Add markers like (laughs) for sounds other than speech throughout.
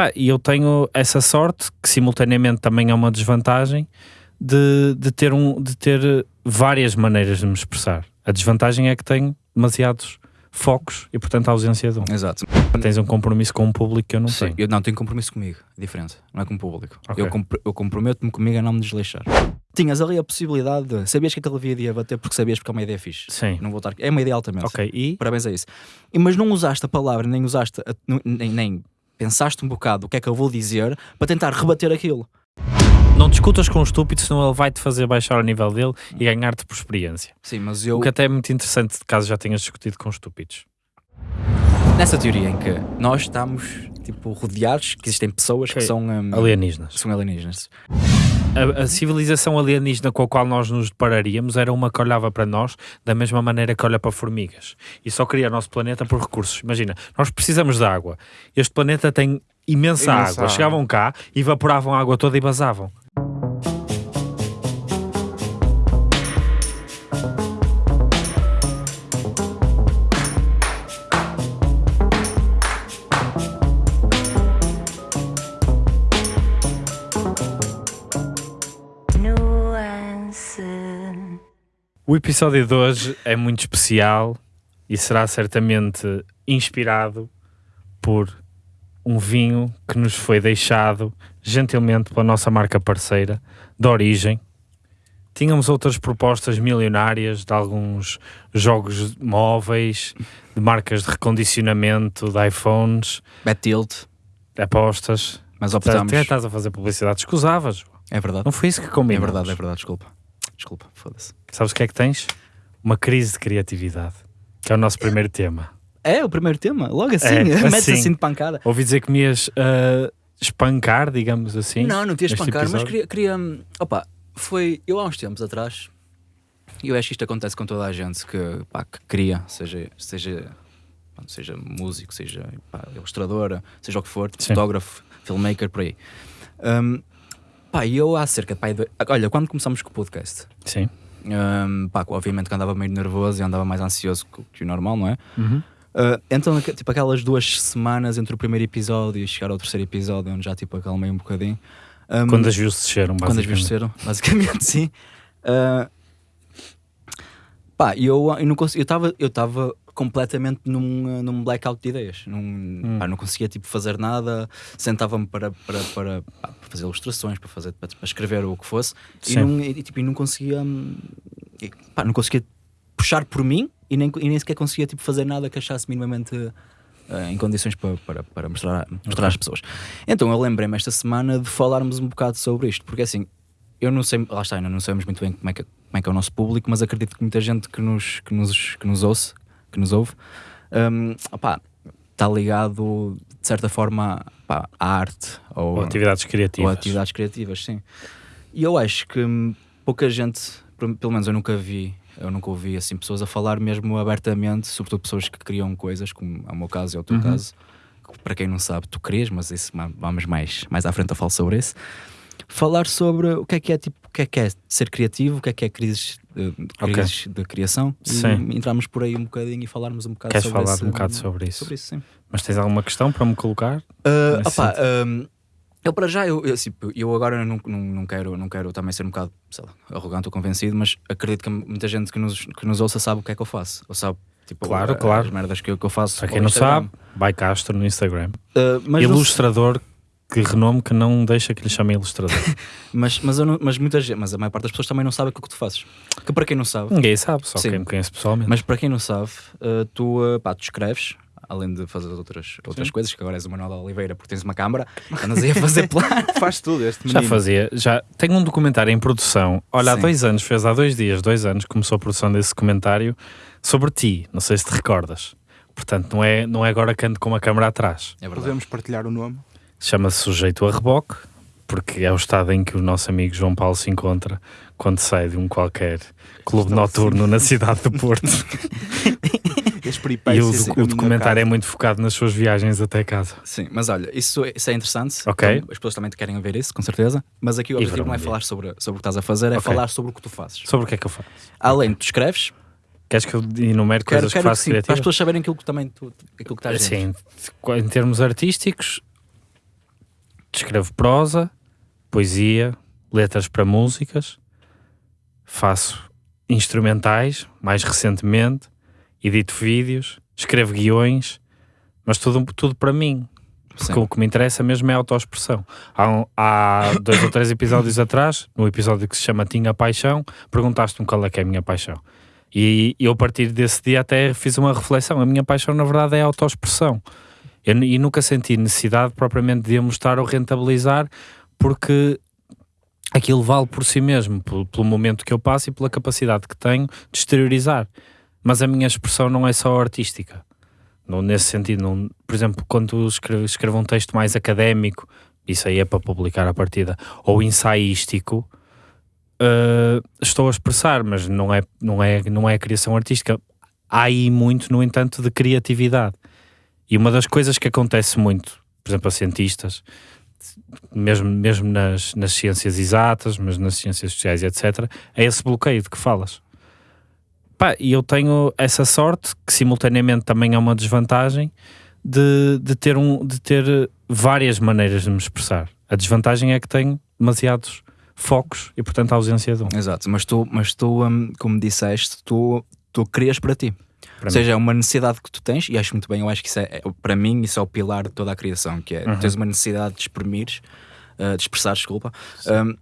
Pá, e eu tenho essa sorte, que simultaneamente também é uma desvantagem, de, de, ter um, de ter várias maneiras de me expressar. A desvantagem é que tenho demasiados focos e, portanto, a ausência de um. Exato. Tens um compromisso com o público que eu não Sim, tenho. eu não tenho compromisso comigo, é diferente, não é com o público. Ok. Eu, compro- eu comprometo-me comigo a não me desleixar. Tinhas ali a possibilidade de. Sabias que aquele vídeo ia bater porque sabias porque é uma ideia fixe. Sim. Não vou estar. É uma ideia altamente. Ok, e Parabéns a isso. E, mas não usaste a palavra, nem usaste, a- nem, nem pensaste um bocado o que é que eu vou dizer para tentar rebater aquilo. não discutas com o estúpido, senão ele vai-te fazer baixar o nível dele e ganhar-te por experiência. Sim, mas eu. O que até é muito interessante, caso já tenhas discutido com estúpidos. Nessa teoria em que nós estamos, tipo, rodeados, que existem pessoas que são. hum, Alienígenas. são alienígenas. A, a civilização alienígena com a qual nós nos depararíamos era uma que olhava para nós da mesma maneira que olha para formigas e só queria o nosso planeta por recursos. Imagina, nós precisamos de água. Este planeta tem imensa, Imensa água. água. Chegavam cá, evaporavam a água toda e vazavam. O episódio de hoje é muito especial e será certamente inspirado por um vinho que nos foi deixado gentilmente pela nossa marca parceira, da Origem. Tínhamos outras propostas milionárias de alguns jogos móveis, de marcas de recondicionamento, de iPhones, tilt, apostas. mas Até optamos. estás a fazer publicidade, escusavas. É verdade. Não foi isso que É combinamos. verdade, é verdade, desculpa. Desculpa, foda-se. Sabes o que é que tens? Uma crise de criatividade, que é o nosso primeiro tema. É o primeiro tema, logo assim, É, (laughs) metes assim. assim de pancada. Ouvi dizer que me ias ah, espancar, digamos assim. Não, não te ias espancar, mas episódio. queria, queria. hum, Opa, foi. Eu há uns tempos atrás, e eu acho que isto acontece com toda a gente que, pá, que cria, seja, seja, seja músico, seja pá, ilustradora, seja o que for, Sim. fotógrafo, filmmaker, por aí. Hum, pá, eu há cerca de. Pá, de- olha, quando começamos com o podcast, Sim. hum, pá, obviamente que andava meio nervoso e andava mais ansioso que, que o normal, não é? Uhum. Uh, então, tipo, aquelas duas semanas entre o primeiro episódio e chegar ao terceiro episódio, onde já tipo acalmei um bocadinho. Um, Quando as views desceram, quando as basicamente. views desceram, (laughs) basicamente, sim. Uh, pá, e eu eu não consegui, eu estava eu estava completamente num, uh, num blackout de ideias. Num, Hum. pá, não conseguia tipo fazer nada, sentava-me para, para, para, pá, para fazer ilustrações, para, fazer, para, para escrever o que fosse, e não, e, tipo, e não conseguia hum, pá, não conseguia puxar por mim e nem, e nem sequer conseguia tipo, fazer nada que achasse minimamente eh, em condições para, para, para mostrar, mostrar às pessoas. Então eu lembrei-me esta semana de falarmos um bocado sobre isto, porque assim, eu não sei, lá está, ainda não sabemos muito bem como é que, como é, que é o nosso público, mas acredito que muita gente que nos, que nos, que nos ouve, que nos ouve, opá, está ligado de certa forma à arte ou, Ou atividades criativas. ou atividades criativas, sim. E eu acho que pouca gente, pelo menos eu nunca vi, eu nunca ouvi assim pessoas a falar mesmo abertamente, sobretudo pessoas que criam coisas, como é o meu caso e é o teu Uhum. caso. Para quem não sabe, tu crias, mas isso vamos mais, mais à frente a falar sobre isso. Falar sobre o que é que é tipo, o que é que é ser criativo, o que é que é crises de, Ok. crises de criação. Sim. E entramos por aí um bocadinho e falarmos um bocado Queres sobre falar esse- um bocado sobre isso? Sobre isso. Mas tens alguma questão para me colocar? Uh, Nesse opá, um, eu para já, eu, eu, assim, eu agora não, não, não, quero, não quero também ser um bocado sei lá, arrogante ou convencido, mas acredito que muita gente que nos, que nos ouça sabe o que é que eu faço. Ou sabe, tipo, Claro, a- claro. as merdas que eu, que eu faço. Para quem não Instagram. sabe, vai Castro no Instagram. Uh, ilustrador, que renome que não deixa que lhe chamem ilustrador. (laughs) mas, mas, eu não- mas muita gente, mas a maior parte das pessoas também não sabe aquilo que tu fazes. Que para quem não sabe, Ninguém sabe, só Sim. quem me conhece pessoalmente. mas para quem não sabe, uh, tu, uh, pá, tu escreves. Além de fazer outras, outras coisas, que agora és o Manuel de Oliveira porque tens uma câmara, andas aí a fazer (laughs) plano. Faz tudo este Já menino. fazia, já tenho um documentário em produção. Olha, há Sim. dois anos, fez há dois dias, dois anos, começou a produção desse documentário sobre ti. Não sei se te recordas. Portanto, não é, não é agora que ando com uma câmera atrás. É. Podemos partilhar o nome. Chama-se Sujeito a Reboque, porque é o estado em que o nosso amigo João Paulo se encontra quando sai de um qualquer clube noturno na cidade do Porto. (laughs) E o, o documentário é muito focado nas suas viagens até casa. Sim, mas olha, isso, isso é interessante. Ok. Então, as pessoas também querem ver isso, com certeza. Mas aqui o objetivo não é falar sobre, sobre o que estás a fazer, é Ok. falar sobre o que tu fazes. Sobre o que é que eu faço? Além de tu escreves, Queres que eu enumere quero, coisas quero que que faço sim, para as criativas? pessoas saberem aquilo que também tu, aquilo que estás. Sim, em termos artísticos, escrevo prosa, poesia, letras para músicas, faço instrumentais, mais recentemente, edito vídeos, escrevo guiões, mas tudo, tudo para mim. Porque o que me interessa mesmo é a autoexpressão. Há, um- há dois ou três episódios (laughs) atrás, no episódio que se chama Tinha Paixão, perguntaste-me qual é que é a minha paixão. E eu, a partir desse dia, até fiz uma reflexão. A minha paixão, na verdade, é a autoexpressão. Eu, e nunca senti necessidade propriamente de a mostrar ou rentabilizar, porque aquilo vale por si mesmo, pelo, pelo momento que eu passo e pela capacidade que tenho de exteriorizar. Mas a minha expressão não é só artística. Não, nesse sentido, não- por exemplo, quando escrevo, escrevo um texto mais académico, isso aí é para publicar a partida, ou ensaístico, eh, estou a expressar, mas não é, não, é, não é criação artística. Há aí muito, no entanto, de criatividade. E uma das coisas que acontece muito, por exemplo, a cientistas, mesmo, mesmo nas, nas ciências exatas, mas nas ciências sociais, etc., é esse bloqueio de que falas. Pá, e eu tenho essa sorte, que simultaneamente também é uma desvantagem, de, de, ter um, de ter várias maneiras de me expressar. A desvantagem é que tenho demasiados focos e, portanto, a ausência de um. Exato, mas tu, mas tu hum, como disseste, tu, tu crias para ti. Ou seja, é uma necessidade que tu tens, e acho muito bem, eu acho que isso é, é- para mim, isso é o pilar de toda a criação, que é Uhum. tens uma necessidade de exprimir, uh, de expressar, desculpa, um,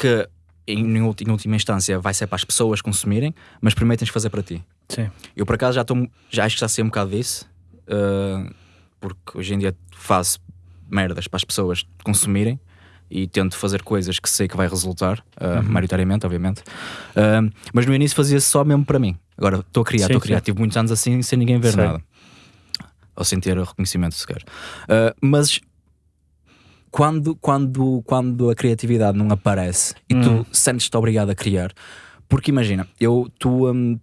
que em, em última instância vai ser para as pessoas consumirem, mas primeiro tens que fazer para ti. Sim. Eu por acaso já estou, já acho que já sei um bocado disso, uh, porque hoje em dia faço merdas para as pessoas consumirem e tento fazer coisas que sei que vai resultar, uh, maioritariamente, obviamente. Uh, mas no início fazia só mesmo para mim. Agora estou a criar, estou a criar. sim. Tive muitos anos assim sem ninguém ver Sei. nada. Ou sem ter reconhecimento sequer. Uh, mas quando, quando, quando a criatividade não aparece e Hum. tu sentes-te obrigado a criar, porque imagina, eu, tu hum,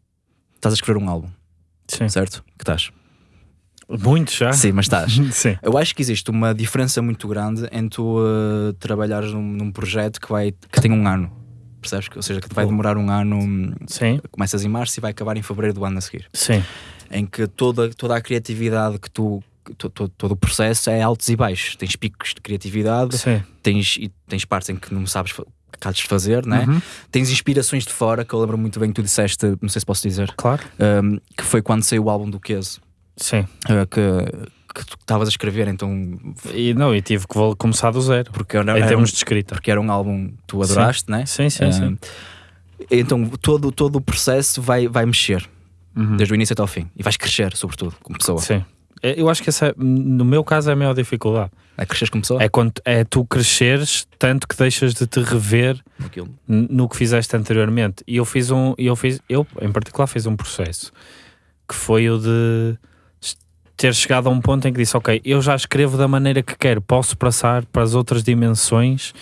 estás a escrever um álbum, Sim. certo? Que estás? Muito já? Sim, mas estás. (laughs) Sim. Eu acho que existe uma diferença muito grande em tu uh, trabalhares num, num projeto que, vai, que tem um ano. Percebes? Ou seja, que vai demorar um ano. hum, Sim. Começas em março e vai acabar em fevereiro do ano a seguir. Sim. Em que toda, toda a criatividade que tu. to- to- todo o processo é altos e baixos. Tens picos de criatividade, Sim. tens, e tens partes em que não sabes fa- o que há de fazer, né? Uhum. tens inspirações de fora, que eu lembro muito bem que tu disseste, não sei se posso dizer, Claro. um, que foi quando saiu o álbum do Queso, Sim. uh, que, que tu estavas a escrever, então E não, e tive que começar do zero. porque era, em era termos um, de escrita. porque era um álbum que tu adoraste, né? Sim, sim, Um, sim. Então todo, todo o processo vai, vai mexer, Uhum. desde o início até ao fim, e vais crescer, sobretudo, como pessoa. Sim. É, Eu acho que essa, é- no meu caso, é a maior dificuldade. É crescer como pessoa? É, quando, é tu cresceres tanto que deixas de te rever Aquilo. no que fizeste anteriormente. E eu fiz um, eu fiz, eu em particular fiz um processo que foi o de ter chegado a um ponto em que disse, ok, eu já escrevo da maneira que quero, posso passar para as outras dimensões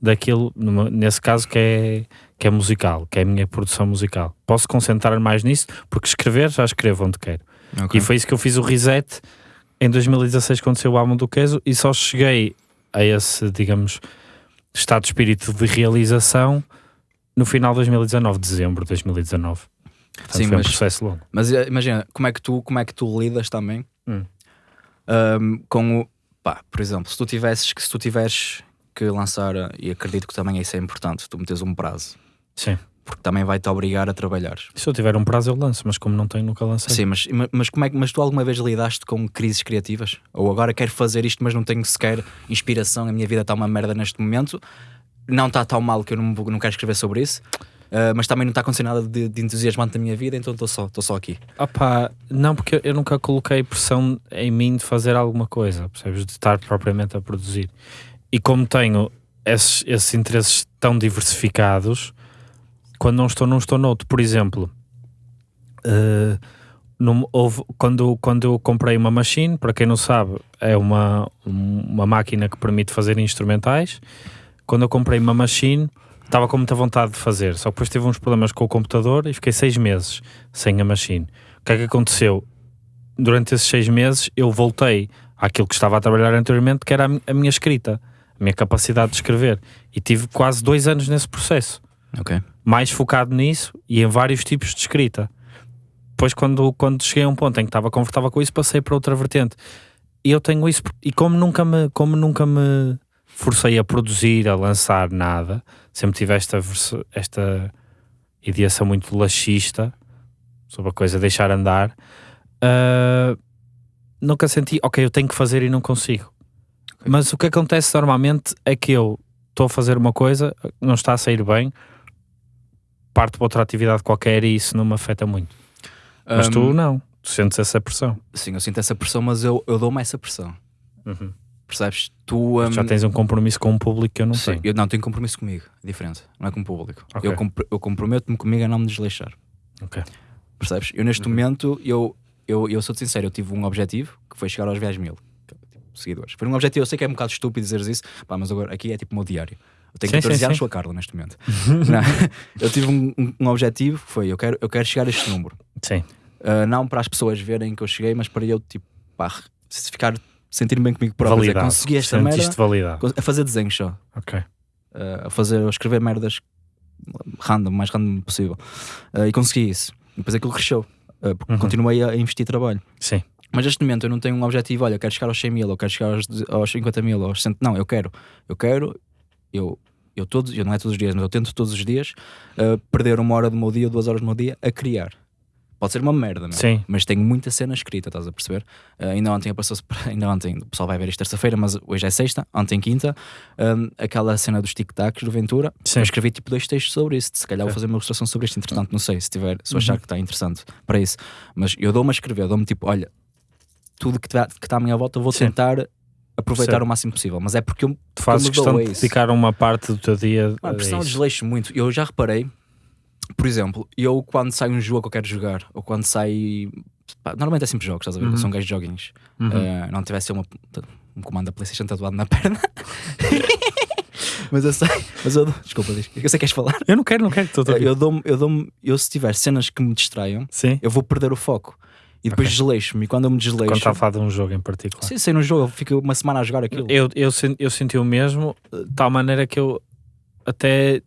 daquilo, nesse caso que é, que é musical, que é a minha produção musical. Posso concentrar mais nisso, porque escrever já escrevo onde quero. Ok. E foi isso que eu fiz o reset em 2016 quando saiu o álbum do Queso e só cheguei a esse, digamos, estado de espírito de realização no final de 2019, dezembro de 2019. Portanto, Sim, foi mas- um processo longo. Mas eh, imagina, como é que tu, como é que tu lidas também Hum. um, com o. Pá, por exemplo, se tu tivesses que se tu tiveres que lançar, e acredito que também isso é importante, tu metes um prazo, Sim. porque também vai te obrigar a trabalhar. Se eu tiver um prazo eu lanço, mas como não tenho, nunca lancei. Sim, mas, mas, como é, que- mas tu alguma vez lidaste com crises criativas? Ou agora quero fazer isto, mas não tenho sequer inspiração, a minha vida está uma merda neste momento, não está tão mal que eu não, não quero escrever sobre isso, eh, mas também não está acontecendo nada de, de entusiasmante na minha vida, então estou só, estou só aqui. Opá, não, porque eu nunca coloquei pressão em mim de fazer alguma coisa, percebes? De estar propriamente a produzir. E como tenho esses, esses interesses tão diversificados, quando não estou, não estou noutro. Por exemplo, num- houve- quando, quando eu comprei uma machine, para quem não sabe, é uma, um- uma máquina que permite fazer instrumentais. Quando eu comprei uma machine, estava com muita vontade de fazer, só que depois tive uns problemas com o computador e fiquei seis meses sem a machine. O que é que aconteceu? Durante esses seis meses eu voltei àquilo que estava a trabalhar anteriormente, que era a mi- a minha escrita, a minha capacidade de escrever. E tive quase dois anos nesse processo, Ok. mais focado nisso e em vários tipos de escrita. Depois, quando, quando cheguei a um ponto em que estava confortável com isso, passei para outra vertente. E eu tenho isso, e como nunca me, como nunca me forcei a produzir, a lançar nada. Sempre tive esta, esta ideação muito laxista sobre a coisa deixar andar. Ah, nunca senti, ok, eu tenho que fazer e não consigo. Mas o que acontece normalmente é que eu estou a fazer uma coisa, não está a sair bem, parto para outra atividade qualquer e isso não me afeta muito. Mas tu não, tu sentes essa pressão. Sim, eu sinto essa pressão, mas eu, eu dou-me essa pressão. Percebes? Tu. hum, Já tens um compromisso com um público que eu não sim, tenho. eu não tenho compromisso comigo. É diferente. Não é com o público. Ok. Eu, compro- eu comprometo-me comigo a não me desleixar. Percebes? Eu neste momento, eu, eu, eu sou-te sincero, eu tive um objetivo que foi chegar aos 10 mil tipo, seguidores. Foi um objetivo, eu sei que é um bocado estúpido dizeres isso, pá, mas agora aqui é tipo o meu diário. Eu tenho Sim, 14 sim, anos, sim. sou a Carla neste momento. (laughs) Eu tive um, um- um objetivo que foi: eu quero, eu quero chegar a este número. Sim. Uh, não para as pessoas verem que eu cheguei, mas para eu, tipo, pá, se ficar, sentir-me bem comigo próprio. dizer, Validado. Consegui esta merda validado. a fazer desenhos só. Ok. uh, a fazer, a escrever merdas random, mais random possível. Uh, e consegui isso. E depois aquilo cresceu. uh, porque Uhum. continuei a investir trabalho. Sim. Mas neste momento eu não tenho um objetivo, olha, eu quero chegar aos 100 mil, eu quero chegar aos, aos 50 mil, aos 100. Não, eu quero. Eu quero, eu, eu todos, eu não é todos os dias, mas eu tento todos os dias uh, perder uma hora do meu dia, duas horas do meu dia a criar. Pode ser uma merda. Sim. mas tenho muita cena escrita, estás a perceber? Uh, ainda ontem apareceu (laughs) ainda ontem, o pessoal vai ver isto terça-feira, mas hoje é sexta, ontem quinta, um, aquela cena dos tic-tacs do Ventura. Sim. Eu escrevi tipo dois textos sobre isso. Se calhar vou fazer uma ilustração sobre isto, entretanto, não sei se tiver, se eu achar que está interessante para isso. Mas eu dou-me a escrever, dou-me tipo, olha, tudo que está tá à minha volta, eu vou Sim. tentar aproveitar Percebo. o máximo possível. Mas é porque eu, Tu fazes questão de isso. dedicar uma parte do teu dia Mano, a pressão desleixo muito. Eu já reparei, por exemplo, eu quando sai um jogo que eu quero jogar, ou quando sai. pá, normalmente é sempre jogos, estás a ver? Eu sou um gajo de joguinhos. Uhum. Uh, não tivesse uma, um comando da PlayStation tatuado na perna. (laughs) mas eu sei, mas eu dou- desculpa, diz. eu sei que queres falar. Eu não quero, não quero. Ouvir. Eu dou-me, eu dou-me, eu se tiver cenas que me distraiam, Sim. eu vou perder o foco e depois desleixo-me. E quando eu me desleixo, Quando está a falar de um jogo em particular. se sei no jogo, eu fico uma semana a jogar aquilo. Eu, eu, eu senti o mesmo, de tal maneira que eu até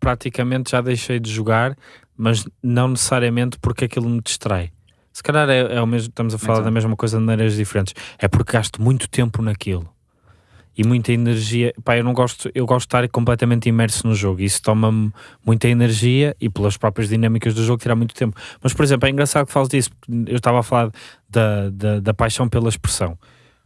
praticamente já deixei de jogar, mas não necessariamente porque aquilo me distrai. Se calhar é, é o mesmo, estamos a falar da mesma coisa de maneiras diferentes. É porque gasto muito tempo naquilo e muita energia. Pá, eu não gosto, eu gosto de estar completamente imerso no jogo. Isso toma-me muita energia e pelas próprias dinâmicas do jogo tirar muito tempo. Mas, por exemplo, é engraçado que fales disso, eu estava a falar da, da, da paixão pela expressão.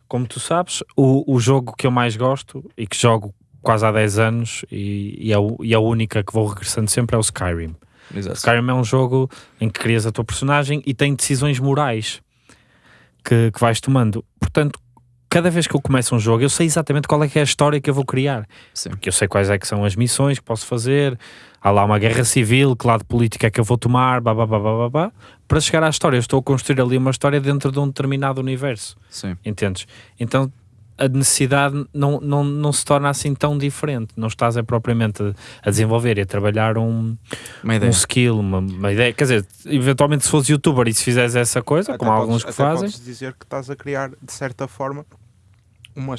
Como tu sabes, o, o jogo que eu mais gosto e que jogo quase há 10 anos e, e, é, o- e é a única que vou regressando sempre é o Skyrim. Exato. Skyrim é um jogo em que crias a tua personagem e tem decisões morais que, que vais tomando. Portanto, cada vez que eu começo um jogo, eu sei exatamente qual é que é a história que eu vou criar. Sim. Porque eu sei quais é que são as missões que posso fazer. Há lá uma guerra civil, que lado político é que eu vou tomar, blá, blá, blá, blá, blá, blá. para chegar à história. Eu estou a construir ali uma história dentro de um determinado universo. Sim. Entendes? Então a necessidade não, não, não se torna assim tão diferente. Não estás é propriamente a, a desenvolver e a trabalhar um, Uma um skill, uma, uma ideia. Quer dizer, eventualmente se fores youtuber e se fizeres essa coisa, Até como há podes- alguns que até fazem, Podes dizer que estás a criar, de certa forma, uma,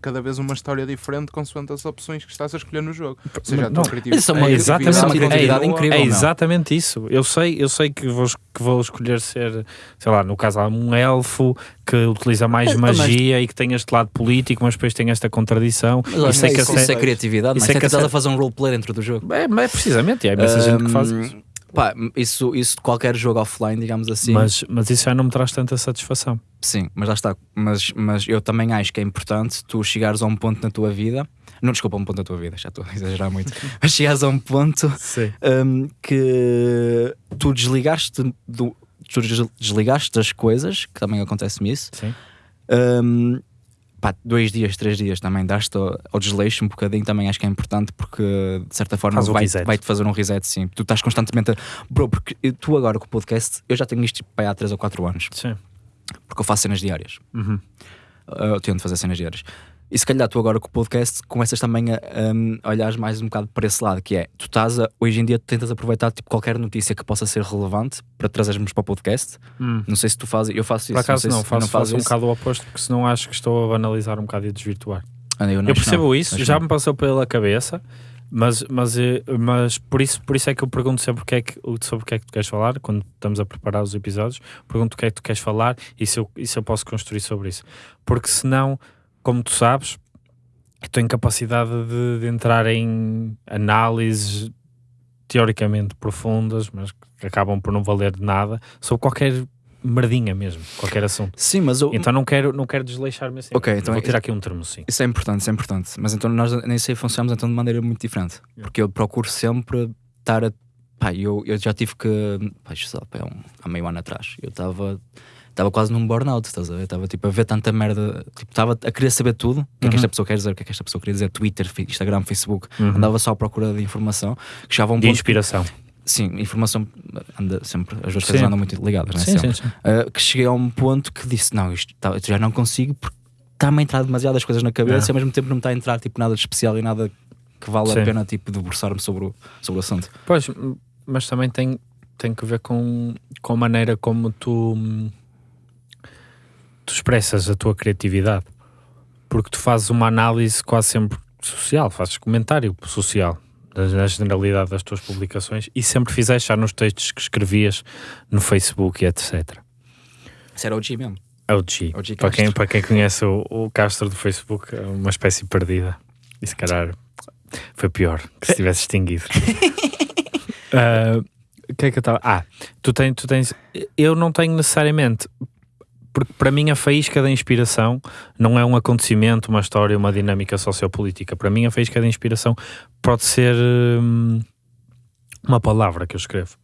cada vez uma história diferente consoante as opções que estás a escolher no jogo. Ou seja, a Não, tua criatividade isso é uma- é exatamente, isso é uma criatividade é, incrível, é não? exatamente isso. Eu sei, eu sei que vou, que vou escolher ser, sei lá, no caso há um elfo que utiliza mais Mas- magia e que tem este lado político, mas depois tem esta contradição. Mas Isso é que isso, a isso é criatividade, isso mas é é que estás a fazer um roleplay dentro do jogo. É, mas precisamente, e há imensa gente que faz isso. Pá, isso, isso de qualquer jogo offline, digamos assim. Mas, mas isso já não me traz tanta satisfação. Sim, mas lá está. Mas, mas eu também acho que é importante tu chegares a um ponto na tua vida. Não, desculpa, um ponto na tua vida, já estou a exagerar muito. (laughs) mas chegares a um ponto hum, que tu desligaste do. Tu des- desligaste das coisas, que também acontece-me isso. Sim. Hum, pá, dois dias, três dias também daste ao, desleixo um bocadinho, também acho que é importante porque de certa forma vai, vai-te fazer um reset, sim. Tu estás constantemente a. Bro, porque tu agora com o podcast, eu já tenho isto pá, há 3 ou 4 anos, Sim. porque eu faço cenas diárias. Uhum. Uh, eu tento fazer cenas diárias. E se calhar tu agora com o podcast começas também a um, olhar mais um bocado para esse lado, que é, tu estás a, hoje em dia tentas aproveitar tipo, qualquer notícia que possa ser relevante para trazermos para o podcast. Hum. Não sei se tu fazes, eu faço isso. Por acaso não, se- eu faço, não faço um isso. bocado o oposto, porque senão acho que estou a banalizar um bocado e a desvirtuar. Ah, não, Eu que percebo não, isso, já me passou pela cabeça, mas, mas, eh, mas por, isso, por isso é que eu pergunto sempre o que é que, sobre o que é que tu queres falar, quando estamos a preparar os episódios, pergunto o que é que tu queres falar e se eu, e se eu posso construir sobre isso. Porque senão, como tu sabes, a tua incapacidade de, de entrar em análises teoricamente profundas, mas que acabam por não valer de nada, sobre qualquer merdinha mesmo, qualquer assunto. Sim, mas eu, Então não quero, não quero desleixar-me assim. Ok, então Vou é- tirar aqui um termo sim. Isso é importante, isso é importante. Mas então nós nem sei funcionamos então de maneira muito diferente. Porque eu procuro sempre estar a. Pá, eu, eu já tive que. Pá, pá, é um- há meio ano atrás. Eu estava. Estava quase num burnout, estás a ver? Estava tipo a ver tanta merda. Tipo, estava a querer saber tudo. O que é que esta pessoa quer dizer? O que é que esta pessoa queria dizer? Twitter, Instagram, Facebook. Uhum. Andava só à procura de informação. Que chegava um De inspiração. Sim, informação anda sempre. As duas coisas andam muito ligadas, não é? Sim, Sempre. sim, sim. Uh, que cheguei a um ponto que disse: Não, isto tá- já não consigo porque está-me a entrar demasiadas coisas na cabeça É. e ao mesmo tempo não me está a entrar tipo, nada de especial e nada que vale Sim. a pena tipo, debruçar-me sobre o, sobre o assunto. Pois, mas também tem, tem que ver com, com a maneira como tu, hum, tu expressas a tua criatividade. Porque tu fazes uma análise quase sempre social, fazes comentário social da generalidade das tuas publicações e sempre fizeste já nos textos que escrevias no Facebook e etc. Isso era o G mesmo. É o G. É o G para, quem, para quem conhece o, o Castro do Facebook, é uma espécie perdida. E se calhar foi pior que se tivesse extinguido. (laughs) Ah, O que é que eu estava. Ah, tu tens, tu tens. Eu não tenho necessariamente. Porque para mim a faísca da inspiração não é um acontecimento, uma história, uma dinâmica sociopolítica. Para mim a faísca da inspiração pode ser hum, uma palavra que eu escrevo.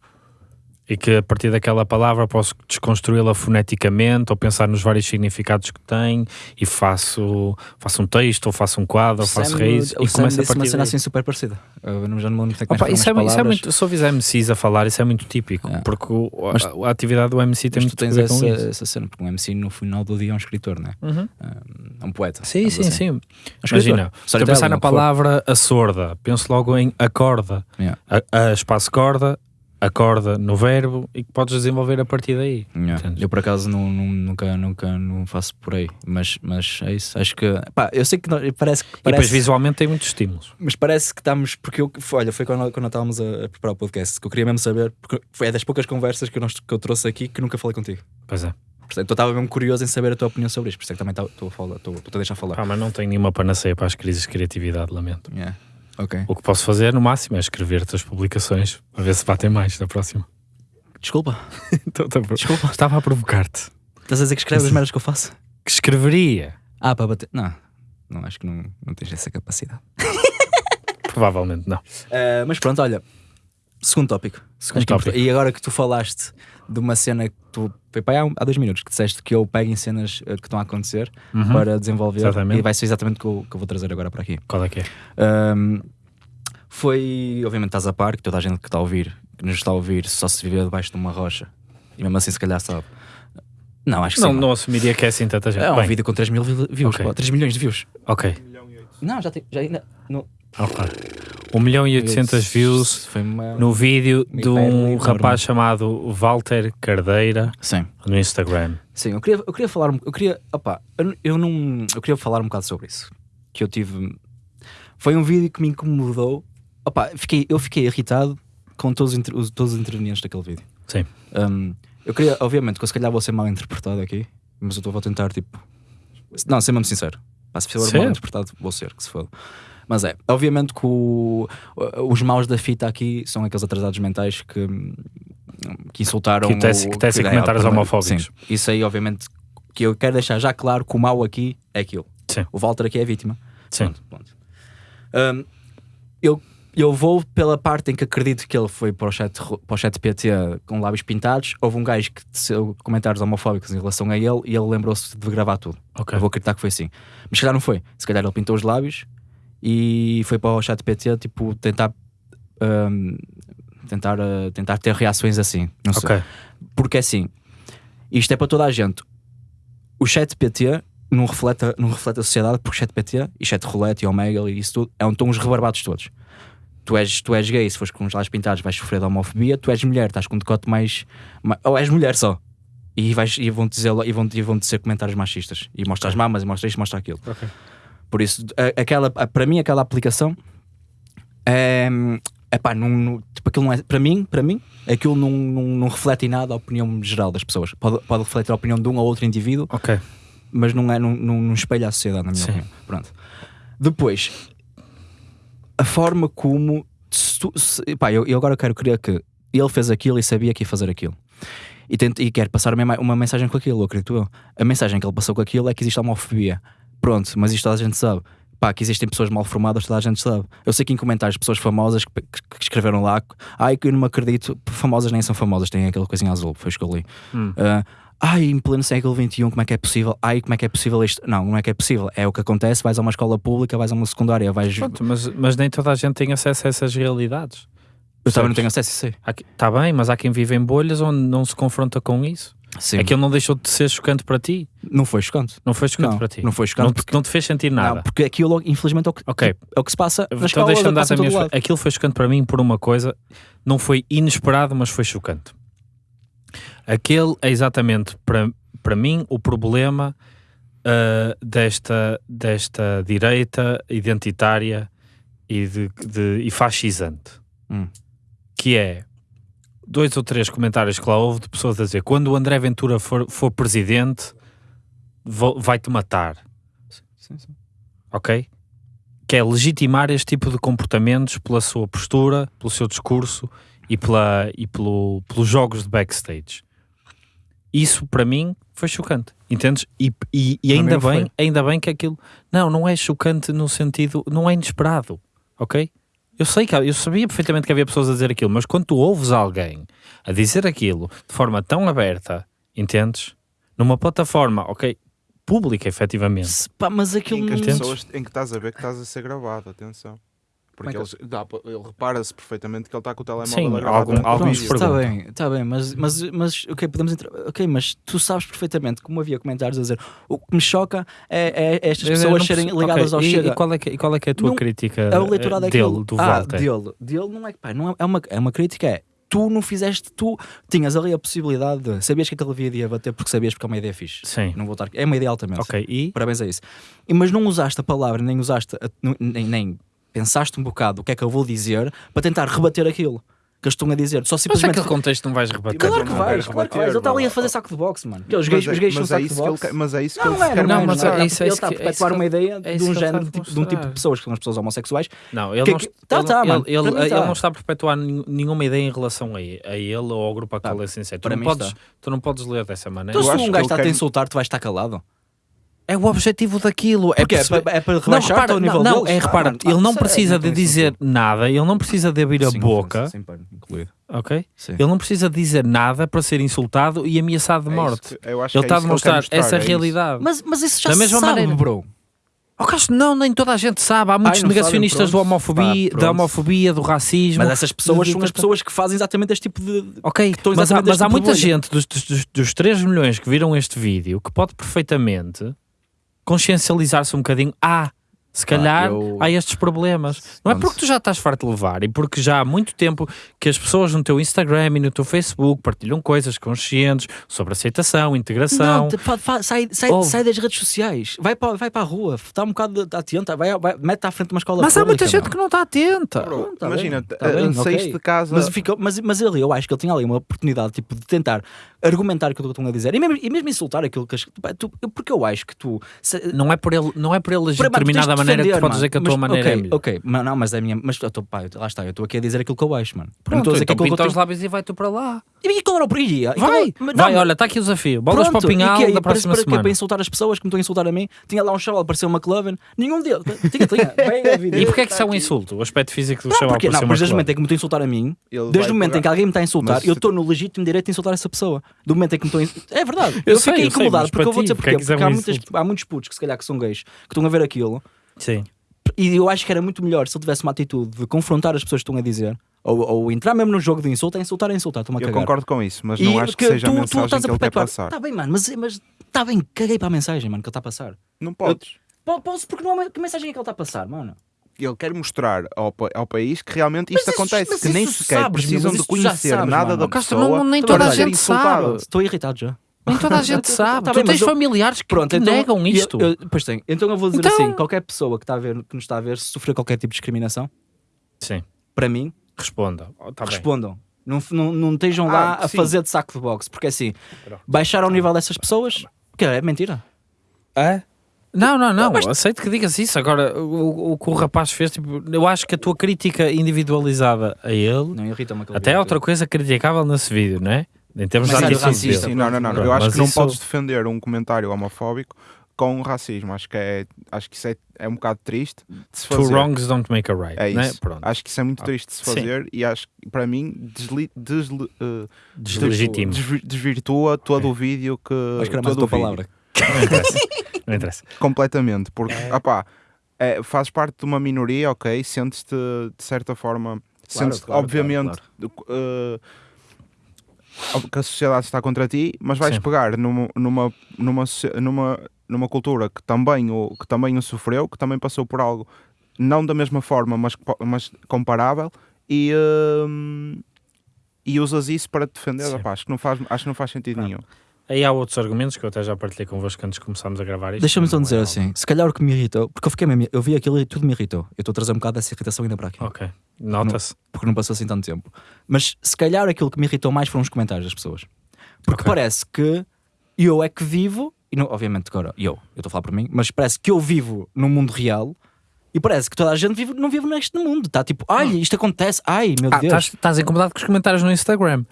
E que a partir daquela palavra posso desconstruí-la foneticamente ou pensar nos vários significados que tem e faço, faço um texto ou faço um quadro ou faço raízes e começo a disse uma partir cena assim super parecida. Não, já não me é Opa, isso, é, isso é muito, se fizer MCs a falar, isso é muito típico, É. porque o- a, Mas- a atividade do MC tem muito tu a tens essa, isso. essa cena, porque um MC no final do dia é um escritor, não é? Uhum. É um poeta. Sim, sim, assim. sim. Imagina, se eu pensar na palavra a sorda, penso logo em acorda, Yeah. a, a espaço corda, acorda no verbo e que podes desenvolver a partir daí. Yeah. Eu por acaso não, não- nunca, nunca não faço por aí, mas, mas é isso. Acho que pá, eu sei que nós- parece que E depois parece, visualmente tem muitos estímulos. mas parece que estamos porque eu, olha, foi quando, quando estávamos a, a preparar o podcast que eu queria mesmo saber, porque foi é das poucas conversas que eu, não- que eu trouxe aqui que nunca falei contigo. Pois é. Portanto, eu estava mesmo curioso em saber a tua opinião sobre isto, por isso é que também estou a falar, estou a deixar falar. Pá, mas não tenho nenhuma panaceia para as crises de criatividade, lamento. Yeah. Ok. O que posso fazer no máximo é escrever-te as publicações a ver se batem mais na próxima. Desculpa, (laughs) Então, tá desculpa. Estava a provocar-te. Estás a dizer que escreves as merdas que eu faço? Que escreveria. Ah, para bater. Não, não acho que não, não tens essa capacidade. (laughs) Provavelmente não. Uh, mas pronto, olha. Segundo tópico. Segundo é tópico. E agora que tu falaste de uma cena que tu. Foi para aí há, há dois minutos que disseste que eu pego em cenas uh, que estão a acontecer Uhum. para desenvolver. Exatamente. E vai ser exatamente o que eu, que eu vou trazer agora para aqui. Qual é que é? Um, foi. Obviamente estás a par, que toda a gente que está a ouvir, que nos está a ouvir, só se viver debaixo de uma rocha. E mesmo assim, se calhar sabe. Não, acho que Não, sim. não assumiria que é assim tanta gente. É um Bem, vídeo com 3 mil vi- views, Ok. pá, 3 milhões de views. ok. Não, já tem. Já ainda. No, ok. 1 milhão e 800 views no vídeo de um rapaz chamado Walter Cardeira Sim. no Instagram. Sim, eu queria, eu queria falar, um- eu queria, opá, eu, eu não, eu queria falar um bocado sobre isso. Que eu tive, foi um vídeo que me incomodou. Opá, fiquei, eu fiquei irritado com todos os, todos os intervenientes daquele vídeo. Sim. Um, eu queria, obviamente, que eu se calhar vou ser mal interpretado aqui, mas eu estou vou tentar, tipo, não, ser mesmo sincero. Pá, se for mal interpretado, vou ser, que se foda. Mas é, obviamente que o- os maus da fita aqui são aqueles atrasados mentais que, que insultaram. Que tecem- que tecem é, comentários perdão, homofóbicos. Sim, isso aí, obviamente, que eu quero deixar já claro que o mau aqui é aquilo. Sim. O Walter aqui é a vítima. Sim. Pronto, pronto. Hum, eu, eu vou pela parte em que acredito que ele foi para o chat, para o chat PT com lábios pintados. Houve um gajo que teceu comentários homofóbicos em relação a ele e ele lembrou-se de gravar tudo. Ok. Eu vou acreditar que foi assim. Mas se calhar não foi. Se calhar ele pintou os lábios e foi para o chat PT tipo, tentar. hum, tentar, uh, tentar ter reações assim. Não sei. Ok. Porque assim, isto é para toda a gente. O chat PT não reflete, a- não reflete a sociedade, porque chat PT e chat roulette e omega e isso tudo é onde estão os rebarbados todos. Tu és, tu és gay, se fores com os lábios pintados, vais sofrer de homofobia. Tu és mulher, estás com um decote mais. ma- ou és mulher só. E, vais, e vão-te dizer, e vão, e vão dizer comentários machistas. E mostra as mamas, e mostra isto, mostra aquilo. Ok. Por isso, a- aquela, a- para mim, aquela aplicação é. Epá, não, não, tipo, aquilo não é. Para mim, para mim, aquilo não, não, não reflete em nada a opinião geral das pessoas. Pode, pode refletir a opinião de um ou outro indivíduo, Ok. mas não, é, não, não, não espelha a sociedade, na minha Sim. opinião. Pronto. Depois, a forma como. se tu- se- pá, eu, eu agora quero crer que ele fez aquilo e sabia que ia fazer aquilo. E, tenta, e quer passar uma, uma mensagem com aquilo, acredito eu. A mensagem que ele passou com aquilo é que existe homofobia. Pronto, mas isto toda a gente sabe. Pá, que existem pessoas mal formadas, toda a gente sabe. Eu sei que em comentários pessoas famosas que, que- que escreveram lá, ai que eu não me acredito, famosas nem são famosas, têm aquela coisinha azul, foi isso que eu li. Hum. Ah, ai, em pleno século XXI, como é que é possível? Ai, como é que é possível isto? Não, não é que é possível. É o que acontece, vais a uma escola pública, vais a uma secundária, vais. Pronto, mas, mas nem toda a gente tem acesso a essas realidades. eu também não tenho acesso, sei. Está bem, mas há quem vive em bolhas onde não se confronta com isso. Sim. Aquilo não deixou de ser chocante para ti. Não foi chocante. Não foi chocante Não, para ti. não foi chocante Não te, porque- não te fez sentir nada. Não, porque aquilo, infelizmente, é o que, Ok. é o que se passa na Então deixa-me dar a minha lado. Aquilo foi chocante para mim por uma coisa, não foi inesperado, mas foi chocante. Aquele é exatamente para, para mim o problema ah, desta, desta direita identitária e, de, de- e fascisante. Hum. Que é dois ou três comentários que lá houve de pessoas a dizer quando o André Ventura for, for presidente vai-te matar Sim, sim. ok? Que é legitimar este tipo de comportamentos pela sua postura, pelo seu discurso e, pela, e pelo, pelos jogos de backstage. Isso para mim foi chocante, entendes? E, e, e ainda não foi. bem, ainda bem que aquilo não, não é chocante no sentido, não é inesperado, ok? Eu sei que eu sabia perfeitamente que havia pessoas a dizer aquilo, mas quando tu ouves alguém a dizer aquilo de forma tão aberta, entendes? Numa plataforma, ok, pública efetivamente. Se- pá, mas aquilo em que não. Pessoas em que estás a ver que estás a ser gravado, atenção. Porque Como é dá pa- ele repara-se perfeitamente que ele está com o telemóvel Sim, a algum- durante o alguns vídeo. Está bem, está bem, mas, mas, mas ok, podemos entrar. Ok, mas tu sabes perfeitamente, como havia comentários a dizer, o que me choca é, é estas pessoas serem ligadas ok, ao e, Chega. E qual, é que, e qual é que é a tua Não- crítica É o leitura eh, daquilo. dele, do ah, Walter? dele. Dele não é que pá, não é, é uma, é uma crítica, é tu não fizeste, tu tinhas ali a possibilidade de sabias que aquele vídeo ia bater porque sabias porque é uma ideia fixe. Sim. Não vou estar, é uma ideia altamente. Ok, e? Parabéns a isso. E, mas não usaste a palavra, nem usaste, a- nem, nem pensaste um bocado o que é que eu vou dizer para tentar rebater aquilo que eles estão a dizer. Só Mas simplesmente. naquele contexto não vais rebater. Claro Mas que vais, claro que vais. Ele está ali a fazer saco de boxe, mano. Os Mas gays, é- os gays são mas é saco de boxe. Mas é isso que Não, ele não é, quer não é, Não, mas não é. é isso, é ele está a é perpetuar uma ideia é de um ele género, de, tipo- de um tipo de pessoas que são as pessoas homossexuais. Não, ele não, tá, ele, tá, ele- mano. tá. não está a perpetuar nenhum- nenhuma ideia em relação a ele, ou ao grupo a qual Tá, ele se insere. Tu não, podes, está. tu não podes ler dessa maneira. Então, se um gajo está a te insultar, tu vais estar calado. É o objetivo daquilo. É Porque é, perceber- para, é para Não, rebaixar repara, ao nível não, não, deles. é, repara, Ah, ele não é- precisa não de dizer nada, ele não precisa de abrir a Sim, boca, ofensa, sim, incluído. ok? Sim. Ele não precisa dizer nada para ser insultado e ameaçado de É morte. que- eu acho Ele está é a demonstrar essa é realidade. Mas, mas isso já Da se mesma sabe, maneira. bro. Oh, não, nem toda a gente sabe. Há muitos não sabem, negacionistas da homofobia, Pá, da homofobia, do racismo. Mas essas pessoas de- são as de- pessoas que fazem exatamente este tipo de. Ok, mas há, mas há muita tipo de bolha. gente dos, dos, dos 3 milhões que viram este vídeo que pode perfeitamente consciencializar-se um bocadinho. Ah, se calhar eu- há estes problemas. Não é porque tu já estás farto de levar e porque já há muito tempo que as pessoas no teu Instagram e no teu Facebook partilham coisas conscientes sobre aceitação, integração. Não, te- pá, pá, sai, sai, Ouve. sai das redes sociais, vai para, vai para a rua, está um bocado atenta, vai, vai, mete à frente de uma escola mas há muita pública, gente mano. que não está atenta. Bro, Não, tá imagina, bem, tá eh, bem, saíste ok. de casa. Mas, fica, mas, mas ele, eu acho que ele tinha ali uma oportunidade tipo, de tentar argumentar aquilo que estão a dizer e mesmo, e mesmo insultar aquilo que tu, porque eu acho que tu se- Não é por ele, não é por ele agir de determinada de maneira que tu podes dizer que a tua Mas, maneira é ok, melhor. Ok, mas não, mas é a minha. Mas eu tô, pá, eu- lá está, eu estou aqui a dizer aquilo que eu acho, mano. Não Pronto, estou a dizer que então aquilo que pinta eu os lábios e vai tu para lá. E qual era o perigo? E Vai, vai, não, olha, está aqui o desafio. Bolas para o e pinhal que é? da E para- próxima para, que é semana. para insultar as pessoas que me estão a insultar a mim. Tinha lá um chaval, apareceu uma McLovin. Nenhum deles. Tinha, tinha. (laughs) Bem a vida. E porquê é que isso é um insulto? O aspecto físico do Não, chaval por não, mas desde o momento em que me estão a insultar a mim, desde vai o momento em que alguém me está a insultar, eu estou no legítimo direito de insultar essa pessoa. Do momento em que me estão a insultar. É verdade. Eu fiquei eu sei, incomodado porque para eu vou dizer porque é porquê. que isso é Porque há muitos putos que se calhar que são gays que estão a ver aquilo Sim. e eu acho que era muito melhor se ele tivesse uma atitude de confrontar as pessoas que estão a dizer ou, ou entrar mesmo no jogo de insulto, é insultar, é insultar, estou-me a Eu cagar. concordo com isso, mas E não acho que porque seja a mensagem que ele quer perpetuar. passar. Tá bem, mano, mas mas está bem, caguei para a mensagem, mano, que ele está a passar. Não podes. Po- Posso, porque não é uma- que mensagem é que ele está a passar, mano? Ele quer mostrar ao, pa- ao país que realmente isto Mas isso- acontece, mas que nem isso sequer sabes, precisam mas de isso tu já conhecer sabes, nada mano. da Castro, pessoa não- nem para toda a ser gente insultado. sabe. Estou irritado já. Nem toda a gente (laughs) sabe. Tá tu bem, tens eu- familiares que, Pronto, que então, negam eu- isto. Eu, pois tem. Então eu vou dizer Então- assim: qualquer pessoa que, está a ver, que nos está a ver, se sofrer qualquer tipo de discriminação, Sim. para mim, Responda. Oh, tá bem. respondam. Não, não, não estejam Ah, lá a sim. fazer de saco de boxe, porque assim, baixar ao nível dessas pessoas, que é mentira. É? Não, não, não, aceito que digas isso. Agora, o, o que o rapaz fez, tipo, eu acho que a tua crítica individualizada a ele Não irrita-me aquele até é outra coisa criticável nesse vídeo, não é? Em termos Mas de é dele. Sim, não, não, não. Pronto, Eu acho que não isso- podes defender um comentário homofóbico com racismo. Acho que é, acho que isso é, é um bocado triste de se Two fazer. wrongs don't make a right, É né? Acho que isso é muito triste de se sim. fazer e acho que para mim desli, desli, eh, Deslegitimo. desvi- desvirtua todo É. o vídeo que. Acho que era mais a palavra. Não interessa. Não interessa. (laughs) Completamente, porque opá, é, fazes parte de uma minoria, ok? Sentes-te de certa forma, sentes claro, obviamente eh, que a sociedade está contra ti, mas vais Sim. pegar numa, numa, numa, numa, numa cultura que também, o, que também o sofreu, que também passou por algo não da mesma forma, mas, mas comparável, e, eh, e usas isso para te defender. Opá, acho, que não faz, acho que não faz sentido Não. nenhum. Aí há outros argumentos que eu até já partilhei convosco antes de começarmos a gravar isto. Deixa-me então é dizer algo- assim, se calhar o que me irritou, porque eu fiquei mesmo, eu vi aquilo e tudo me irritou. Eu estou a trazer um bocado dessa irritação ainda para aqui, Ok, nota-se. porque não passou assim tanto tempo. Mas se calhar aquilo que me irritou mais foram os comentários das pessoas. Porque Ok. parece que eu é que vivo, e não, obviamente agora eu, eu estou a falar por mim, mas parece que eu vivo num mundo real e parece que toda a gente vive, não vive neste mundo. Está tipo, ai, isto acontece, ai meu Ah, Deus. estás incomodado com os comentários no Instagram.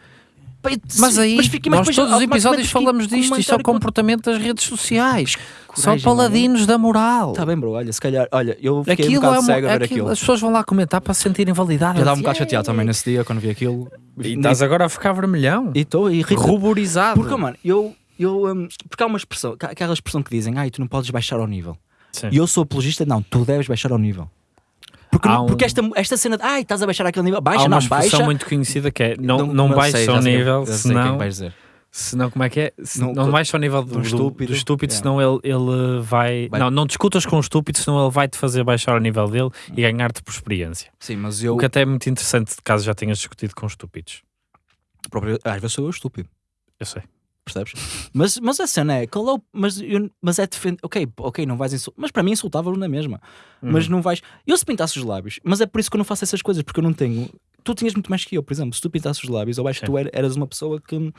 Pai, Mas sim, aí, fica- mas nós depois todos os episódios falamos disto. Isto é o comportamento das redes sociais. São coragem, paladinos da moral. Tá bem, bro, olha, se calhar, olha, eu fiquei um Aquilo bocado é, uma, cego a ver aquilo- aquilo. As pessoas vão lá comentar para se sentirem validadas. Já estava um bocado Yeah. chateado também nesse dia quando vi aquilo. E estás agora a ficar vermelhão. E estou. Ruborizado. Porque, mano, eu. eu hum, porque há uma expressão, aquela expressão que dizem, ai, tu não podes baixar ao nível. Sim. E eu sou apologista, não, tu deves baixar ao nível. Porque, Há um- porque esta, esta cena de, ai, estás a baixar aquele nível, Há baixa, uma não, expressão baixa. muito conhecida que é não, não, já ao sei quem- nível, quem senão, vais dizer. senão como é que é? Se Não- não, baixa ao nível do, do do- do estúpido. estúpido, Yeah. senão ele, ele vai, Vai- Não, não discutas com o estúpido, senão ele vai te fazer baixar ao nível dele e ganhar-te por experiência. Sim, mas eu. O que até é muito interessante caso já tenhas discutido com estúpidos. próprio- às vezes sou eu estúpido, Eu sei. Percebes? mas, mas a cena é, qual é o- mas, eu- mas é defender. Ok, ok, não vais insultar. Mas para mim insultava-o na mesma. Uhum. Mas não vais. Eu se pintasse os lábios, mas é por isso que eu não faço essas coisas, porque eu não tenho. Tu tinhas muito mais que eu, por exemplo, se tu pintasses os lábios, eu acho que Sim. tu er- eras uma pessoa que,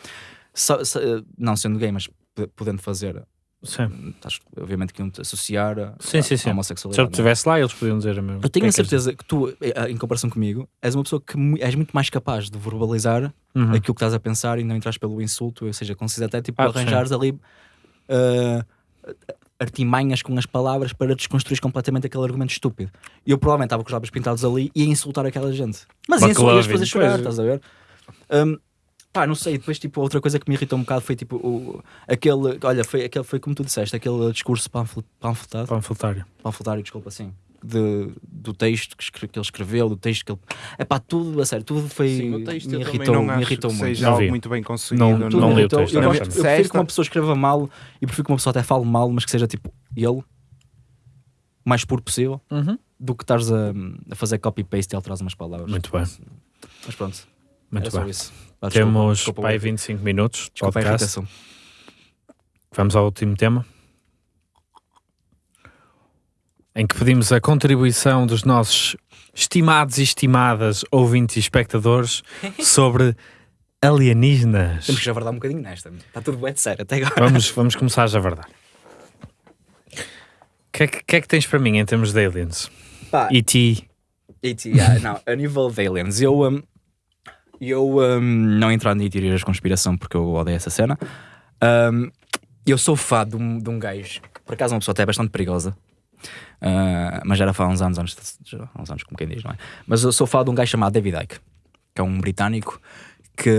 não sendo gay, mas podendo fazer, Sim. estás, obviamente que iam te associar a, Sim, sim, a- sim. a Se homossexualidade. eu não é? estivesse lá, eles podiam dizer a mesma. Eu tenho a que certeza que tu, eh, em comparação comigo, és uma pessoa que és muito mais capaz de verbalizar? Uhum. aquilo que estás a pensar e não entras pelo insulto, ou seja, consigo até tipo Ah, arranjares ali ah, artimanhas com as palavras para desconstruir completamente aquele argumento estúpido. E eu provavelmente estava com os lábios pintados ali e ia insultar aquela gente. Mas ia insultar, ias McLovin, fazer chorar, estás a ver? Hum, pá, não sei, depois tipo, outra coisa que me irritou um bocado foi tipo o, aquele, olha, foi, aquele, foi como tu disseste, aquele discurso panfle- panfletado, Panfletário. panfletário, desculpa, assim, de, do texto que, escre- que ele escreveu, do texto que ele. É pá, tudo, a sério, tudo foi. Sim, o texto me irritou, não me acho irritou que muito. seja Não algo muito bem conseguido. Não- não li o texto, Eu, não gosto- eu prefiro que uma pessoa escreva mal e prefiro que uma pessoa até fale mal, mas que seja tipo ele, o mais puro possível, Uhum. do que estares a, a fazer copy-paste e alterar umas palavras. Muito bem. Mas pronto, Muito era só bem. isso. Ah, desculpa, Temos desculpa, pai o- 25 minutos de desculpa podcast. Vamos ao último tema. Em que pedimos a contribuição dos nossos estimados e estimadas ouvintes e espectadores (laughs) sobre alienígenas. Temos que já verdade um bocadinho nesta. Está tudo bem de sério até agora. Vamos, vamos começar já a verdade. O que, é que, que é que tens para mim em termos de aliens? Pá, E.T. AT, yeah, não, a nível de aliens, eu, um, eu um, não entrando em teorias de conspiração porque eu odeio essa cena. um, eu sou fã de um, de um gajo que por acaso é uma pessoa até bastante perigosa. uh, mas já era fã há uns anos, anos, uns anos, como quem diz, não é? Mas eu sou fã de um gajo chamado David Icke, que é um britânico que.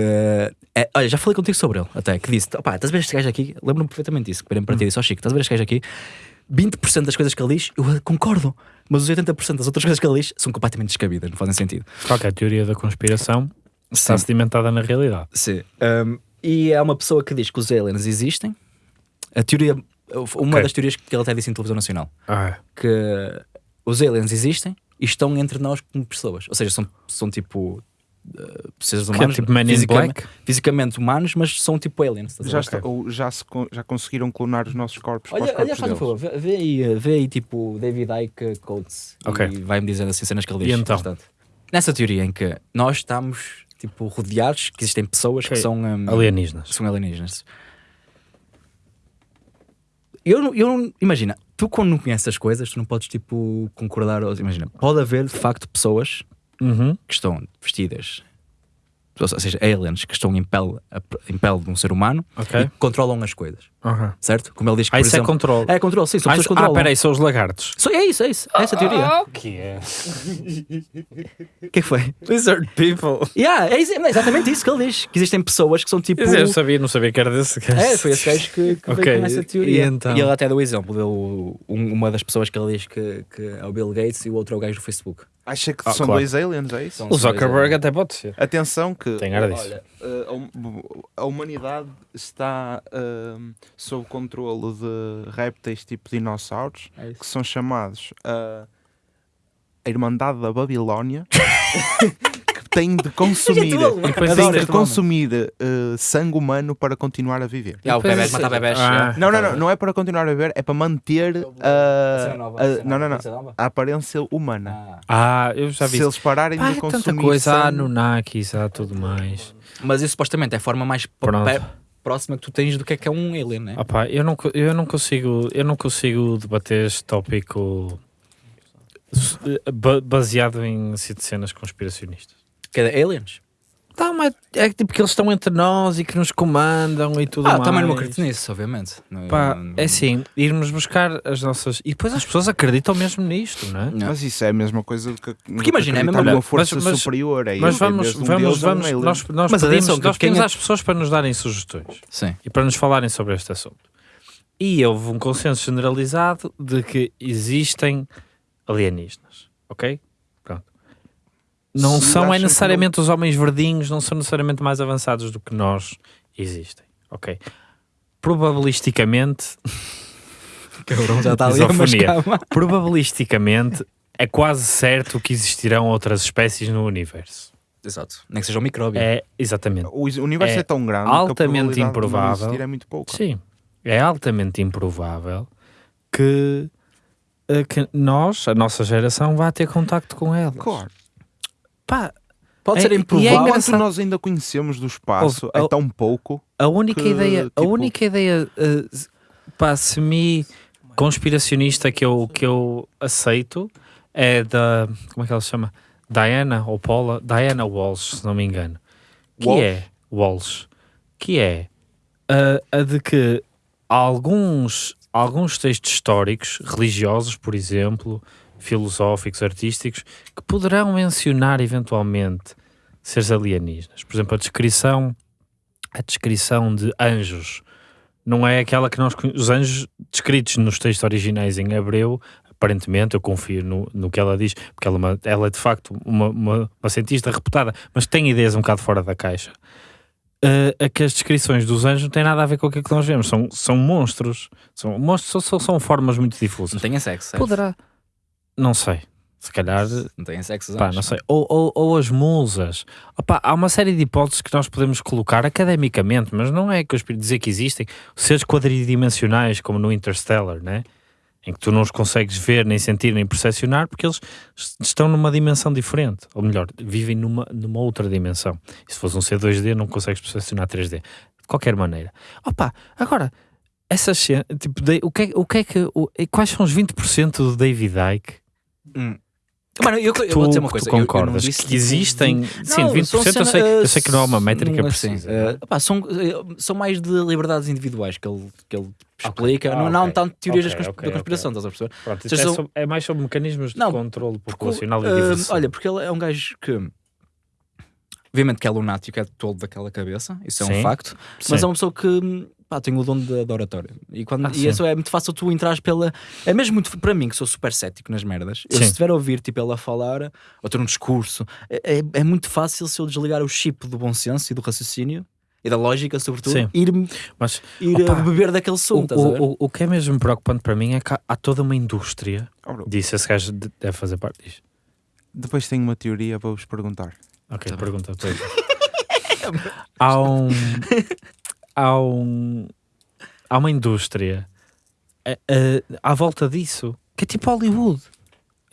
É, olha, já falei contigo sobre ele, até, que disse: opá, estás a ver este gajo aqui? Lembro-me perfeitamente disso, que virei para ti e disse: ó Chico, estás a ver este gajo aqui? 20% das coisas que ele diz, eu concordo, mas os 80% das outras coisas que ele diz são completamente descabidas, não fazem sentido. Qualquer teoria da conspiração está Sim. sedimentada na realidade. Sim. Um, e é uma pessoa que diz que os aliens existem. A teoria, uma Ok. das teorias que ele até disse em televisão nacional, Ah, que os aliens existem e estão entre nós como pessoas. Ou seja, são, são tipo uh, seres que é humanos, tipo Man in fisicamente, Black? fisicamente humanos, mas são tipo aliens. Já, está- ou já, se já conseguiram clonar os nossos corpos para os Olha, olha corpos faz um favor, vê, vê aí, vê aí tipo David Icke Coates Ok. e vai-me dizer assim cenas que ele E diz. então? bastante. Nessa teoria em que nós estamos tipo rodeados, que existem pessoas que são um, Alienígenas. são alienígenas. Eu, não- eu não- imagina, tu quando não conheces as coisas, tu não podes tipo concordar. ou- Imagina, pode haver de facto pessoas Uhum. que estão vestidas, ou seja, aliens que estão em pele, em pele de um ser humano Ok. e controlam as coisas, Uhum. certo? Como ele diz que, Ah, por isso é exemplo, controle. é controle, sim, são Ah, pessoas isso- que ah, controlam. peraí, são os lagartos. Só- é isso, é isso, é essa a teoria. Ah, o que é? O que é que foi? Lizard people. Yeah, é, é exatamente isso que ele diz. Que existem pessoas que são tipo. Eu sabia, não sabia que era desse gajo. É, foi esse gajo que, que Ok, veio com essa teoria. e então? ele até deu o exemplo, deu um- uma das pessoas que ele diz que, que é o Bill Gates e o outro é o gajo do Facebook. Acha que Ah, são claro. dois aliens, é isso? São- O Zuckerberg até pode ser. Atenção que Tem cara disso. olha, eh, a hum- a humanidade está hum, sob controle de répteis tipo dinossauros É que são chamados a a Irmandade da Babilónia (laughs) têm de consumir, têm ainda- de consumir eh, sangue humano para continuar a viver. Yeah, o bebés, bebés. Ah. Não, não, não, não é para continuar a viver, é para manter a, nova, a- cena não, não, não, a aparência humana. Ah. Ah, eu já vi. Se eles pararem Pá, de há consumir tanta coisa, há sangue, Anunnakis, há tudo mais. Mas isso supostamente é a forma mais próxima que tu tens do que é que é um alien, né? Ah pá, eu não, eu não consigo, eu não consigo debater este tópico ba- baseado em cenas conspiracionistas. Que é aliens. Tá, mas é tipo que eles estão entre nós e que nos comandam e tudo Ah, mais. também não acredito nisso, obviamente. Pá, não- é assim, irmos buscar as nossas. E depois as pessoas acreditam mesmo nisto, não é? Não. Mas isso é a mesma coisa do que Porque imagina, é a mesma- acreditar numa Olha, força mas- mas- superior. É Mas vamos, um vamos, deus, é um vamos, alien. nós, nós Mas pedimos, atenção, nós quem pedimos é- às pessoas para nos darem sugestões Sim. e para nos falarem sobre este assunto. E houve um consenso generalizado de que existem alienígenas, ok? Não Se são é que necessariamente os homens verdinhos, não são necessariamente mais avançados do que nós existem, ok? Probabilisticamente, (laughs) Cabrão, já está ali a probabilisticamente é quase certo que existirão outras espécies no universo. Exato. Nem que seja um micróbio. É, exatamente. O universo É é, tão grande que a altamente de não improvável. existir é muito pouca. Sim, é altamente improvável que, eh, que nós, a nossa geração, vá ter contacto com elas. Claro. Pá, Pode É- ser e é improvável. Quanto engraçado. nós ainda conhecemos do espaço Ouve, é tão pouco. a única Que, ideia, a tipo- única ideia s- pá, semi-conspiracionista que eu, que eu aceito é da, como é que ela se chama? Diana ou Paula? Diana Walsh, se não me engano. Que Walsh? é, Walsh, que é a, a de que alguns, alguns textos históricos, religiosos, por exemplo, filosóficos, artísticos, que poderão mencionar eventualmente seres alienígenas. Por exemplo, a descrição, a descrição de anjos não é aquela que nós os anjos descritos nos textos originais em hebreu. Aparentemente, eu confio no, no que ela diz, porque ela, é uma- ela é de facto uma, uma, uma cientista reputada, mas tem ideias um bocado fora da caixa. Uh, é que as descrições dos anjos não têm nada a ver com aquilo que nós vemos, são, são monstros, são, monstros são, são formas muito Não difusas. tenha sexo. certo? Poderá, não sei, se calhar Não tenha sexo. Pá, não sei. Ou, ou, ou as musas. Opá, há uma série de hipóteses que nós podemos colocar academicamente, mas não é que eu espero dizer que existem seres quadridimensionais, como no Interstellar, né? em que tu não os consegues ver, nem sentir, nem percepcionar, porque eles est- estão numa dimensão diferente. Ou melhor, vivem numa, numa outra dimensão. E se fosse um C2D, não consegues percepcionar 3D. De qualquer maneira. Opa, agora, essas tipo, de- o que é, o que, é que o- quais são os 20% do David Icke Hum. Mano, eu, eu tu, vou dizer uma coisa. tu eu- eu não concordas disse, que existem sim, Não, 20% são eu, cena- sei, eu sei que não é uma uh, métrica não, assim, precisa uh, pá, são, uh, são mais de liberdades individuais que ele, que ele explica, Ah, não, não ok. tanto teorias Ok, da cons- ok, da conspiração, estás a perceber? Pronto, Seja, é, sobre- é mais sobre mecanismos de Não, controle Porque, populacional e uh, diversão olha, porque ele é um gajo que obviamente que é lunático, é todo daquela cabeça, isso é um Sim. facto, mas Sim. é uma pessoa que pá, tem o dom da da oratória. E, quando, Ah, e sim. isso é muito fácil tu entrares pela. É mesmo muito para mim, que sou super cético nas merdas. Eu, se estiver a ouvir tipo, ela falar ou ter um discurso, é, é, é muito fácil se eu desligar o chip do bom senso e do raciocínio e da lógica, sobretudo, Sim. ir, mas ir Opa, a beber daquele o, sumo. estás a ver? o, o, o que é mesmo preocupante para mim é que há, há toda uma indústria Oh, bro, disso, esse gajo de- deve fazer parte disto Depois tenho uma teoria para vos perguntar. ok, Tá pergunta depois. (laughs) há um há um há uma indústria eh, eh, à volta disso que é tipo Hollywood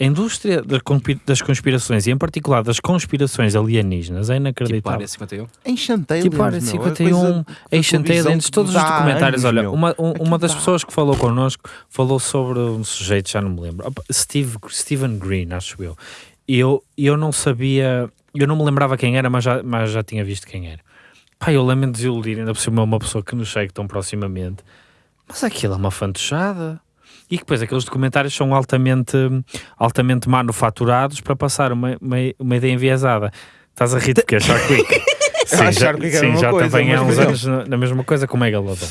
A indústria das conspi- das conspirações, e em particular das conspirações alienígenas, é Tipo inacreditável. área 51. Enchant Aliens, Tipo Área meu, é 51, coisa de Ancient televisão Aliens, que todos os documentários. anos, Olha, meu. uma, um- uma das dá. pessoas que falou connosco falou sobre um sujeito, já não me lembro, Steve, Stephen Green, acho eu. E eu, e eu não sabia, eu não me lembrava quem era, mas já, mas já tinha visto quem era. Pá, eu lamento desiludir, ainda por cima uma pessoa que nos segue tão proximamente. Mas aquilo é uma fantochada. E que depois aqueles documentários são altamente, altamente manufaturados para passar uma, uma, uma ideia enviesada. Estás a rir de que é Shark Week? (laughs) Sim, já, sim, já coisa, também há uns anos na, na mesma coisa com o Megalodon.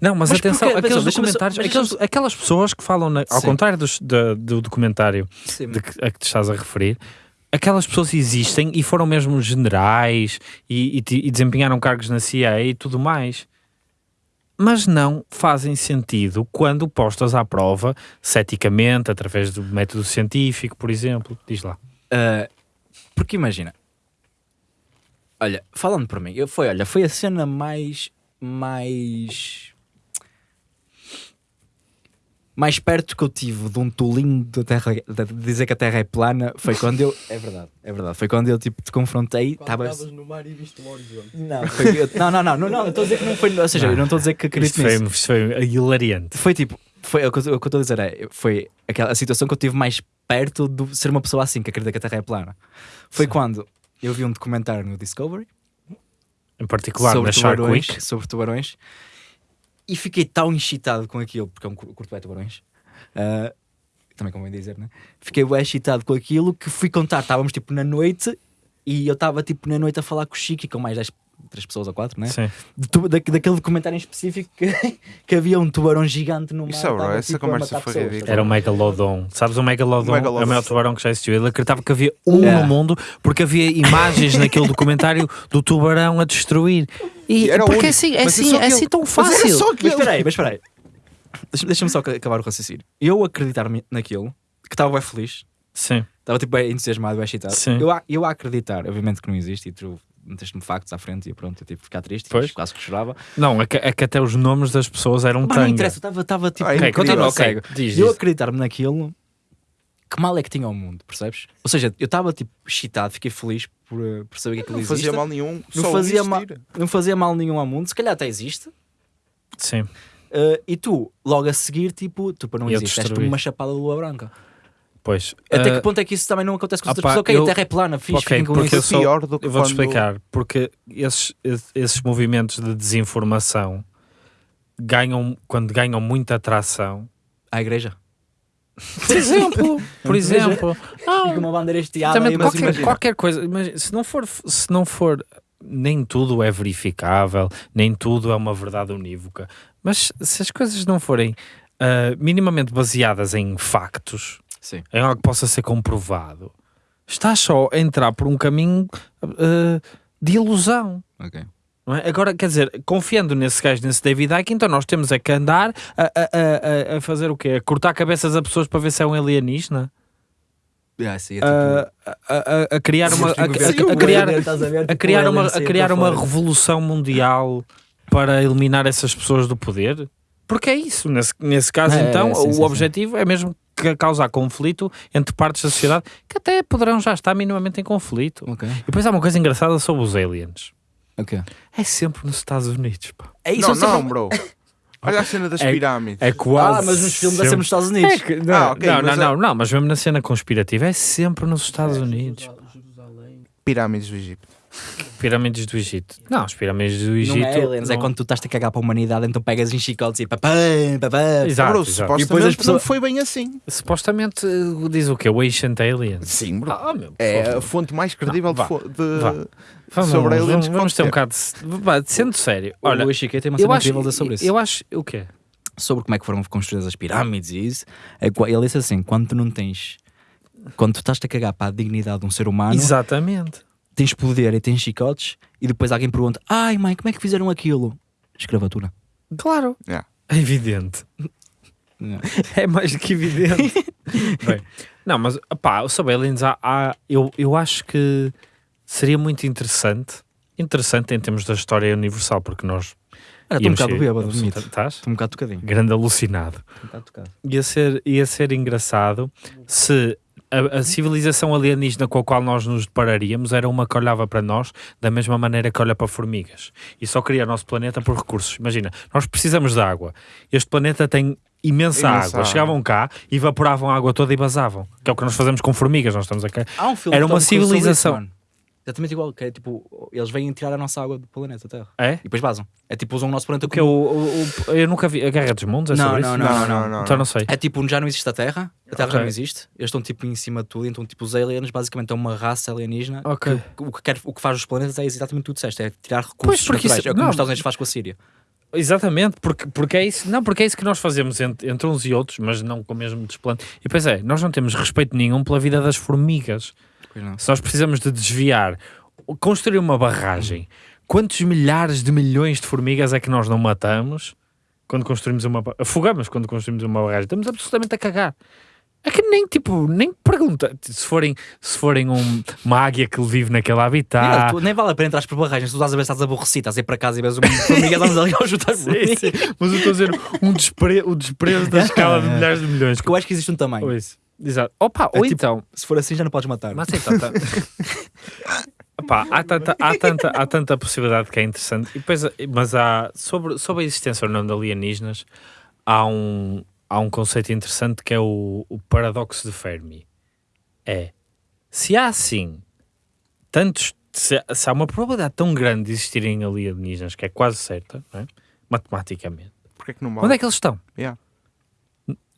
Não, mas, Mas atenção, porquê? aqueles documentários, mas aqueles, aquelas pessoas que falam, na- ao contrário dos- da- do documentário Sim. de que, a que te estás a referir, aquelas pessoas existem e foram mesmo generais e, e e desempenharam cargos na CIA e tudo mais. Mas não fazem sentido quando postas à prova, ceticamente, através do método científico, por exemplo. Diz lá. Uh, porque imagina, olha, falando por mim, eu, foi, olha, foi a cena mais, mais, mais perto que eu tive de um tolinho da terra, de dizer que a Terra é plana, foi quando eu, (laughs) é verdade, é verdade, foi quando eu tipo te confrontei, estava no mar e viste um horizonte. não, foi eu- não, não, não, não, não, estou a dizer que não foi, ou seja, eu não estou a dizer que acredito foi, nisso. isto foi hilariante. Foi tipo, foi o que eu o que eu estou a dizer é, foi aquela a situação que eu tive mais perto de ser uma pessoa assim que acredita que a Terra é plana. Foi Sim. quando eu vi um documentário no Discovery Em particular sobre na Shark tubarões, sobre tubarões e fiquei tão excitado com aquilo, porque eu cur- curto bem tubarões. ah, também convém dizer, né? Fiquei bem excitado com aquilo que fui contar. Estávamos tipo na noite e eu estava tipo na noite a falar com o Chico e com mais 10, três pessoas ou quatro, né? Sim. de tu- da- daquele documentário em específico que, (laughs) que havia um tubarão gigante no mar. Isso é bro, essa tipo, conversa foi pessoas. ridícula. Era o Megalodon. Sabes o Megalodon? O Megalodon. É o maior tubarão que já existiu. Ele acreditava que havia um É. no mundo porque havia imagens naquele documentário do tubarão a destruir. E, E era porque é único. assim, é Mas é assim, é assim tão Mas fácil. Mas aquele. espera aí, mas espera aí. Deixa- Deixa-me só ca- acabar o raciocínio. Eu acreditar naquilo, que estava bem feliz, Sim, estava tipo bem entusiasmado, bem excitado. Sim. Eu, a, eu a acreditar, obviamente que não existe, e tu meteste-me factos à frente e pronto, eu tive que ficar triste, Pois. quase que chorava. não, é que, é que até os nomes das pessoas eram Mas não interessa, eu estava- tipo. Ah, Ok, incrível, continua, ok. cego. Diz, eu acreditar-me naquilo, que mal é que tinha o mundo, percebes? Ou seja, eu estava tipo excitado, fiquei feliz por, eh, por saber que aquilo Não existe. fazia mal nenhum. Não só fazia, mal, existir. não fazia mal nenhum ao mundo, se calhar até existe. Sim. Uh, e tu, logo a seguir, tipo, tu para não E existe, és como uma chapada de lua branca. Pois. Até ah, que ponto é que isso também não acontece com as opá, outras pessoas? Ok, eu- a Terra é plana, fixe, ok, fiquem com porque isso. eu sou- pior do que Eu vou-te quando- explicar, porque esses, esses movimentos de desinformação ganham, quando ganham muita atração, À igreja. por exemplo, por (laughs) exemplo, Fica uma bandeira estiada Também qualquer, imagina. qualquer coisa, imagina, se não for, se não for, nem tudo é verificável, nem tudo é uma verdade unívoca, mas se as coisas não forem ah, minimamente baseadas em factos, Sim. em algo que possa ser comprovado, estás só a entrar por um caminho ah, de ilusão. Ok. não é? Agora, quer dizer, confiando nesse gajo, nesse David Icke, então nós temos é que andar a, a- a- a- fazer o quê? A cortar cabeças a pessoas para ver se é um alienígena? Yeah, sim, é tipo- a, criar uma a, criar a tipo, criar uma a criar uma revolução mundial para eliminar essas pessoas do poder porque é isso nesse, nesse caso É, então é, sim, o sim, objetivo é mesmo causar conflito entre partes da sociedade que até poderão já estar minimamente em conflito Ok. e depois há uma coisa engraçada sobre os aliens Ok. é sempre nos Estados Unidos pá. É isso, Não, eu sempre- não, bro. (laughs) Olha a cena das É- pirâmides. é quase Ah, mas nos filmes é sempre sempre- nos Estados Unidos. É que- não, Ah, ok, não, mas não, é- não, não, mas mesmo na cena conspirativa é sempre nos Estados Unidos Jerusalém. Pirâmides do Egito. Pirâmides do Egito não, as pirâmides do Não Egito é aliens, é não- quando tu estás a cagar para a humanidade, então pegas em chicotes e papá, papá. Exato, bro, exato. supostamente E depois as não pessoas- foi bem assim. Supostamente uh, diz o quê? O Ancient Aliens. Sim, bro. Ah, meu, É a fonte mais credível de Vá, fo- de, vá. Vamos, sobre vamos, aliens que vamos pode ter um bocado de. vá, Sendo sério, olha, o Chiquete tem uma eu cena acho, incrível sobre isso. eu acho. O quê? sobre como é que foram construídas as pirâmides e isso, é, ele disse assim: quando tu não tens, quando tu estás a cagar para a dignidade de um ser humano, Exatamente. Tens poder e tens chicotes, e depois alguém pergunta: ai mãe, como é que fizeram aquilo? Escravatura. Claro. Yeah. É evidente. (laughs) É mais do que evidente. (laughs) Bem, não, mas pá, sobre aliens, há, há- eu, eu acho que seria muito interessante. Interessante em termos da história universal, porque nós. Olha, estou um bocado bêbado. Estás? Estou um bocado tocadinho. Grande alucinado. Estou um bocado tocado. ia ser, ia ser engraçado se a, a civilização alienígena com a qual nós nos depararíamos era uma que olhava para nós da mesma maneira que olha para formigas e só queria o nosso planeta por recursos. Imagina, nós precisamos de água. Este planeta tem imensa, Imensa água. água. Chegavam cá, evaporavam a água toda e vazavam. Que é o que nós fazemos com formigas. Nós estamos aqui. Há um filme Era uma civilização. Exatamente igual, que é tipo, eles vêm tirar a nossa água do planeta Terra. É? E depois vazam. É tipo, usam o nosso planeta Porque o, o- o- eu nunca vi a Guerra dos Mundos. É Não, sobre não, isso? não, Não, não, não. Então não sei. É tipo, já não existe a Terra, a Terra Ok. já não existe, eles estão tipo em cima de tudo, então tipo os aliens basicamente é uma raça alienígena Ok. que o que, quer, o que faz os planetas é exatamente tudo disseste, é tirar recursos Pois, porque naturais, isso- é como não. os Estados Unidos faz com a Síria. Exatamente, porque, porque é isso, não, porque é isso que nós fazemos entre, entre uns e outros, mas não com o mesmo desplante. E pois é, nós não temos respeito nenhum pela vida das formigas. Pois não. Se nós precisamos de desviar, construir uma barragem, quantos milhares de milhões de formigas é que nós não matamos quando construímos uma afogamos quando construímos uma barragem? Estamos absolutamente a cagar. É que nem tipo, nem pergunta se forem, se forem um- uma águia que vive naquele habitat. Tu- nem vale a pena entrar por barragens, tu estás a ver se estás aborrecido, estás a ir para casa e vês uma formiga, vamos ali ao juntar Sim, sim. Mas eu estou a dizer um despre, o desprezo da (laughs) escala de milhares de milhões. Porque eu acho que existe um tamanho. Pois. Exato. Opa, É ou tipo- então. Se for assim, já não podes matar. Mas então, tá- (laughs) Epá, há, tanta, há, tanta, há tanta possibilidade que é interessante. E depois, mas há, sobre, sobre a existência ou não de alienígenas, há um, há um conceito interessante que é o, o paradoxo de Fermi. É, se há assim tantos, se, se há uma probabilidade tão grande de existirem alienígenas, que é quase certa, não é? matematicamente, Porquê que não onde é que eles estão? Yeah.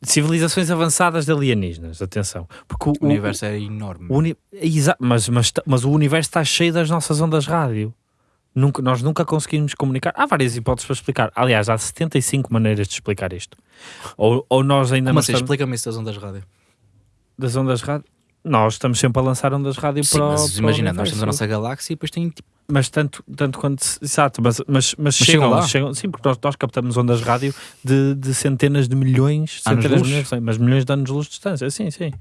Civilizações avançadas de alienígenas, atenção. Porque o, O universo é enorme. o uni- mas, mas, mas o universo está cheio das nossas ondas rádio. Nunca, nós nunca conseguimos comunicar. Há várias hipóteses para explicar. Aliás, há 75 maneiras de explicar isto. Ou, ou nós ainda Como não assim? estamos Explica-me isso das ondas rádio. das ondas rádio. Nós estamos sempre a lançar ondas rádio Sim, para o- mas para o imagina, nós temos a nossa galáxia e depois tem tipo. Mas tanto, tanto quanto. Exato, mas, mas, mas, chegam chegam, lá? chegam. Sim, porque nós, nós captamos ondas rádio de, de centenas de milhões, Anos centenas de milhões, mas milhões de anos de luz de distância. Sim, sim.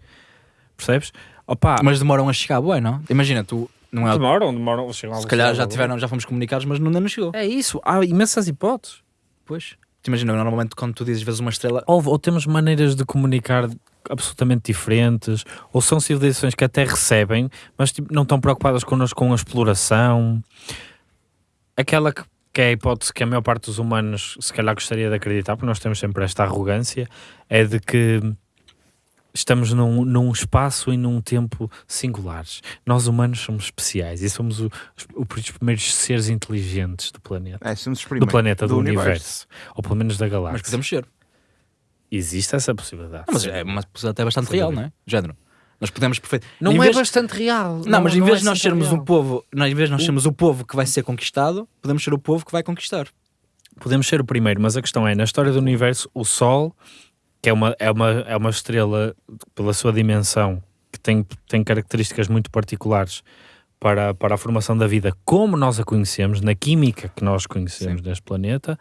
Percebes? Opa, Mas demoram a chegar, bué, não? Imagina, tu não é. demoram, demoram. chegam a Se calhar já tiveram, já fomos comunicados, mas ainda não chegou. É isso, há imensas hipóteses. Pois. Te Imagina, normalmente quando tu dizes vezes uma estrela, Ou, ou temos maneiras de comunicar absolutamente diferentes, ou são civilizações que até recebem, mas tipo, não estão preocupadas connosco com a exploração. Aquela que, que é a hipótese que a maior parte dos humanos se calhar gostaria de acreditar, porque nós temos sempre esta arrogância, é de que estamos num, num espaço e num tempo singulares. Nós humanos somos especiais e somos o- os, os primeiros seres inteligentes do planeta. É, somos os Do planeta, do, universo. Ou pelo menos da galáxia. mas podemos ser. Existe essa possibilidade. Não, mas sim. é uma possibilidade até bastante real, não é? Género. Nós podemos perfeito. Não Em é vez- bastante real. Não, mas em vez de é nós sermos real. um povo, não, em vez de nós sermos o povo que vai ser conquistado, podemos ser o povo que vai conquistar. Podemos ser o primeiro, mas a questão é, na história do universo, o Sol, que é uma, é uma, é uma estrela pela sua dimensão, que tem, tem características muito particulares para, para a formação da vida, como nós a conhecemos, na química que nós conhecemos deste planeta,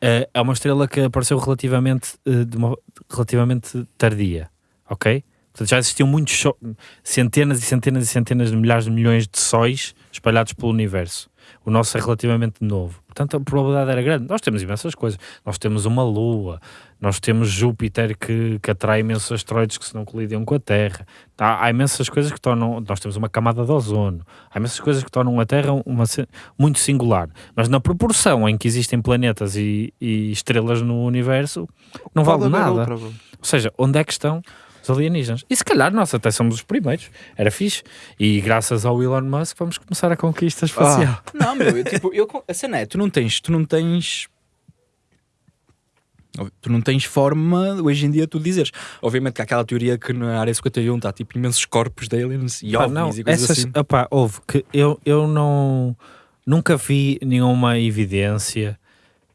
eh, é uma estrela que apareceu relativamente, de uma- relativamente tardia, ok? Portanto, já existiam muitos centenas e centenas e centenas de milhares de milhões de sóis espalhados pelo universo. O nosso é relativamente novo. Portanto, a probabilidade era grande. Nós temos imensas coisas. Nós temos uma Lua, nós temos Júpiter que, que atrai imensos asteroides que se não colidem com a Terra. Há, há imensas coisas que tornam. Nós temos uma camada de ozono. Há imensas coisas que tornam a Terra uma, muito singular. Mas na proporção em que existem planetas e, e estrelas no universo, não vale nada. outra. Ou seja, onde é que estão os alienígenas? E se calhar nós até somos os primeiros. Era fixe. E graças ao Elon Musk vamos começar a conquista espacial. Não, meu, eu, tipo, eu, a cena é, tu não tens, tu não tens. Tu não tens forma hoje em dia tu dizeres. Obviamente que há aquela teoria que na área 51 está tipo imensos corpos de aliens e ovnis não, e coisas essas, assim. opá, houve que eu, eu não nunca vi nenhuma evidência,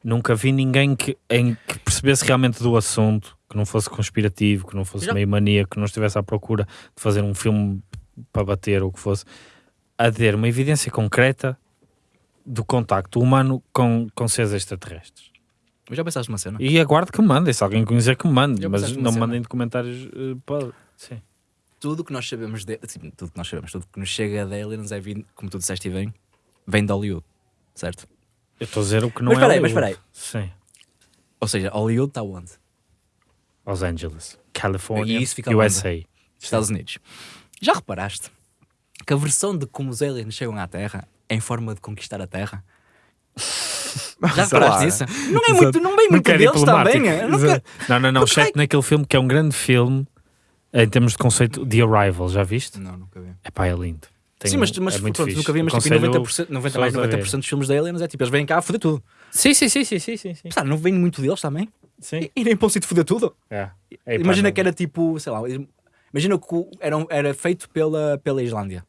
nunca vi ninguém que, em, que percebesse realmente do assunto, que não fosse conspirativo, que não fosse Já- meio maníaco, que não estivesse à procura de fazer um filme para bater ou o que fosse, a ter uma evidência concreta do contacto humano com, com seres extraterrestres. Mas já pensaste numa cena? E aguardo que me mandem, se alguém conhecer que me mande, mas não me mandem de comentários. eh, pode- sim. Tudo que nós sabemos de, assim, tudo que nós sabemos, tudo que nos chega de aliens é vindo, como tu disseste e bem, vem de Hollywood, certo? Eu estou a dizer o que não Mas é. espera aí, mas Hollywood. espera Sim. Ou seja, Hollywood está onde? Los Angeles, California, isso fica USA. Estados Unidos. Já reparaste que a versão de como os aliens chegam à Terra é em forma de conquistar a Terra? (laughs) Já reparaste nisso? Não é muito, não vem muito deles diplomático. também. é? Não Exato. quer- Não, não, não. Porque Exceto naquele filme que é um grande filme em termos de conceito The Arrival, já viste? Não, nunca vi. É pá, é lindo. Tem- Sim, mas, mas é muito pronto, fixe. nunca vi, mas tipo, Aconselho 90%, 90 mais pessoas a 90% dos filmes de aliens é tipo, eles vêm cá a foder tudo. Sim, sim, sim, sim, sim, sim. não vem muito deles também? Sim. E, e nem para um sítio foder tudo. É. É, imagina que era tipo, sei lá, imagina que era, era feito pela, pela Islândia.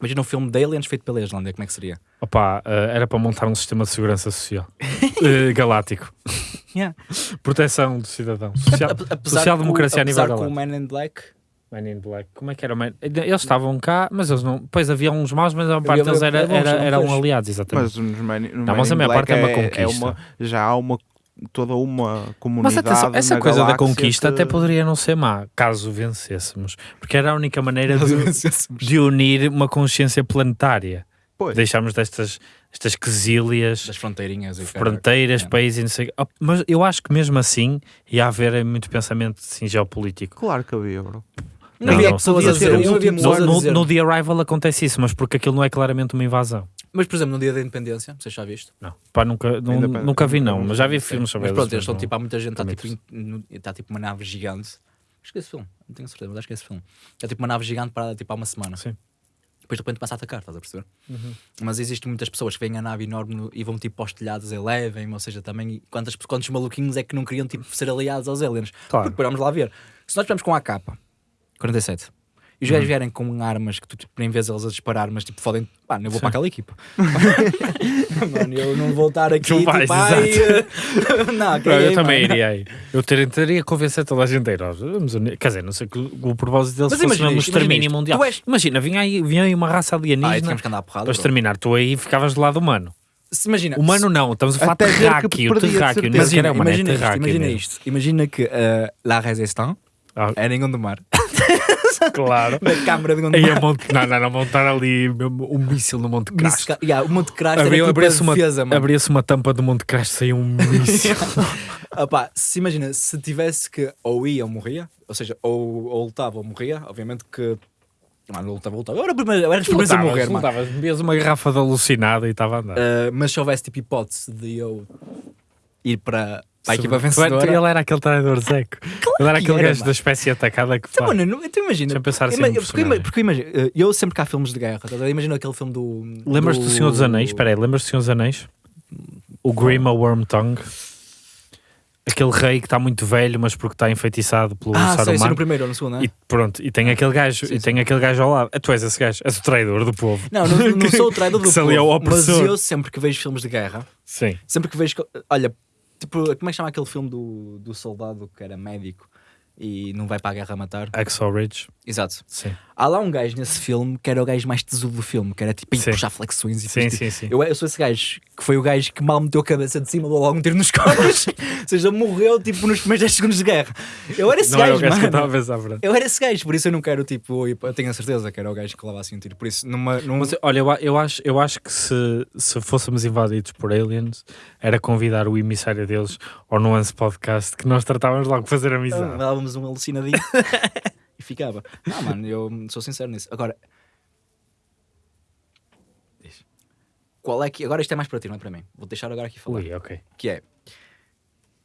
Imagina um filme de aliens feito pela Islândia, como é que seria? Opa, eh, era para montar um sistema de segurança social (laughs) Eh, galáctico. Yeah. Proteção do cidadão. Social, Ap- apesar social-democracia que o- a nível apesar que o galáctico. Man in Black Man in Black. Como é que era o Man? Eles estavam cá, mas eles não. Pois havia uns maus, mas a maior parte deles era, era, eram aliados, exatamente. Mas nos Man, no Não, Man mas a in maior Black parte é uma é conquista. uma- já há uma, toda uma Mas comunidade. atenção, essa na coisa da conquista que- até poderia não ser má, caso vencêssemos. Porque era a única maneira de, de unir uma consciência planetária. Pois. Deixarmos destas estas quesílias, das fronteirinhas fronteiras, É. países e não sei. Oh, Mas eu acho que mesmo assim ia haver muito pensamento assim, geopolítico. Claro que havia, bro. Não, Não, havia pessoas a ser dizer, não havia pessoas No, no The Arrival acontece isso, mas porque aquilo não é claramente uma invasão. Mas, por exemplo, no dia da independência, vocês já visto? Não, pá, nunca, não- Ainda nunca vi não, mas já vi filmes sobre Mas eles, pronto, eles estão tipo, há muita gente, está tipo, está tipo uma nave gigante. Acho que é esse filme, não tenho certeza, mas acho que é esse filme. Está tipo uma nave gigante parada tipo há uma semana. Sim. Depois de repente passa a atacar, estás a perceber? Uhum. Mas existem muitas pessoas que veem a nave enorme no- e vão tipo para os telhados e levem, ou seja, também quantas, quantos maluquinhos é que não queriam tipo ser aliados aos aliens? Claro. Porque vamos lá ver. Se nós estivermos com a AK 47 e os gajos Uhum. vierem com armas que tu tipo, nem vês eles a disparar, mas tipo fodem, pá, eu vou para aquela equipa. (laughs) Mano, eu não vou estar aqui Tu vais, tipo, ai, eh, (laughs) não, Não, eu também mano. iria aí. Eu que convencer toda a gente a ir. vamos unir- Quer dizer, não sei que o, o propósito deles Mas fosse imagina o imagina extermínio mundial. És- Imagina, vinha aí, vinha aí uma raça Ah, alienígena tínhamos que andar a porrada. para bro. exterminar. Tu aí ficavas do lado humano. Se Imagina, Humano não, estamos a falar terráqueo. de Terráqueo, sequer é Imagina, humano, é imagina, isto, terráqueo imagina isto. Imagina que uh, La Resistance Ah, era em Gondomar. (laughs) claro. Na câmara de Aí Gondomar. a Monte, não, não, não, montar ali um míssil no Monte Crash. Que- yeah, o Monte Crash era Abria- tipo Abria-se uma, defesa, mano. abria-se uma tampa do Monte Crash saiu um míssil. (laughs) Se imagina, se tivesse que ou ia ou morria, ou seja, ou, ou lutava ou morria, obviamente que. Mano, lutava, lutava. Eu era, primeiro- eu era os primeiros a morrer, mano. Lutavas, bebias uma garrafa de alucinado e estava a andar. Ah, mas se houvesse tipo hipótese de eu ir para, para a equipa tu- vencedora. Ele era aquele traidor seco. (laughs) ele era que aquele gajo da espécie atacada que Então, faz. mano, então imagina. Deixa-me pensar assim porque, personagem. porque imagina, eh, eu sempre que há filmes de guerra, estás a ver? imagina aquele filme do. Lembras-te do Senhor dos Anéis? Espera aí, lembras-te do Senhor dos Anéis? O Grima Wormtongue. Aquele rei que está muito velho, mas porque está enfeitiçado pelo Ah, Saruman. no primeiro ou no segundo, não é? E pronto, e tem aquele gajo, Sim, e sim. tem aquele gajo ao lado. Ah, Tu és esse gajo, és o traidor do povo. Não, não, não (laughs) sou o traidor do povo, ao mas eu sempre que vejo filmes de guerra, Sim. sempre que vejo. Olha, tipo, como é que chama aquele filme do, do soldado que era médico e não vai para a guerra matar? Axel Ridge. Exato. Sim. Há lá um gajo nesse filme que era o gajo mais tesudo do filme, que era tipo ir puxar flexões e Sim, sim, sim. Eu, eu sou esse gajo que foi o gajo que mal meteu a cabeça de cima, deu logo um tiro nos cornos, (laughs) ou seja, morreu tipo nos primeiros 10 segundos de guerra. Eu era esse Não gajo, gajo mano. pensar. Eu era esse gajo, por isso eu não quero, tipo, eu tenho a certeza que era o gajo que levava assim um tiro. Por isso, numa, num, Mas olha, eu, eu acho, eu acho que se, se fôssemos invadidos por aliens, era convidar o emissário deles ao Nuance Podcast que nós tratávamos logo de fazer amizade. dávamos um alucinadinho (laughs) e ficava. Não, mano, eu sou sincero nisso. Agora, diz. qual é que. Agora isto é mais para ti, não é para mim. Vou deixar agora aqui falar. Ui, ok. Que é.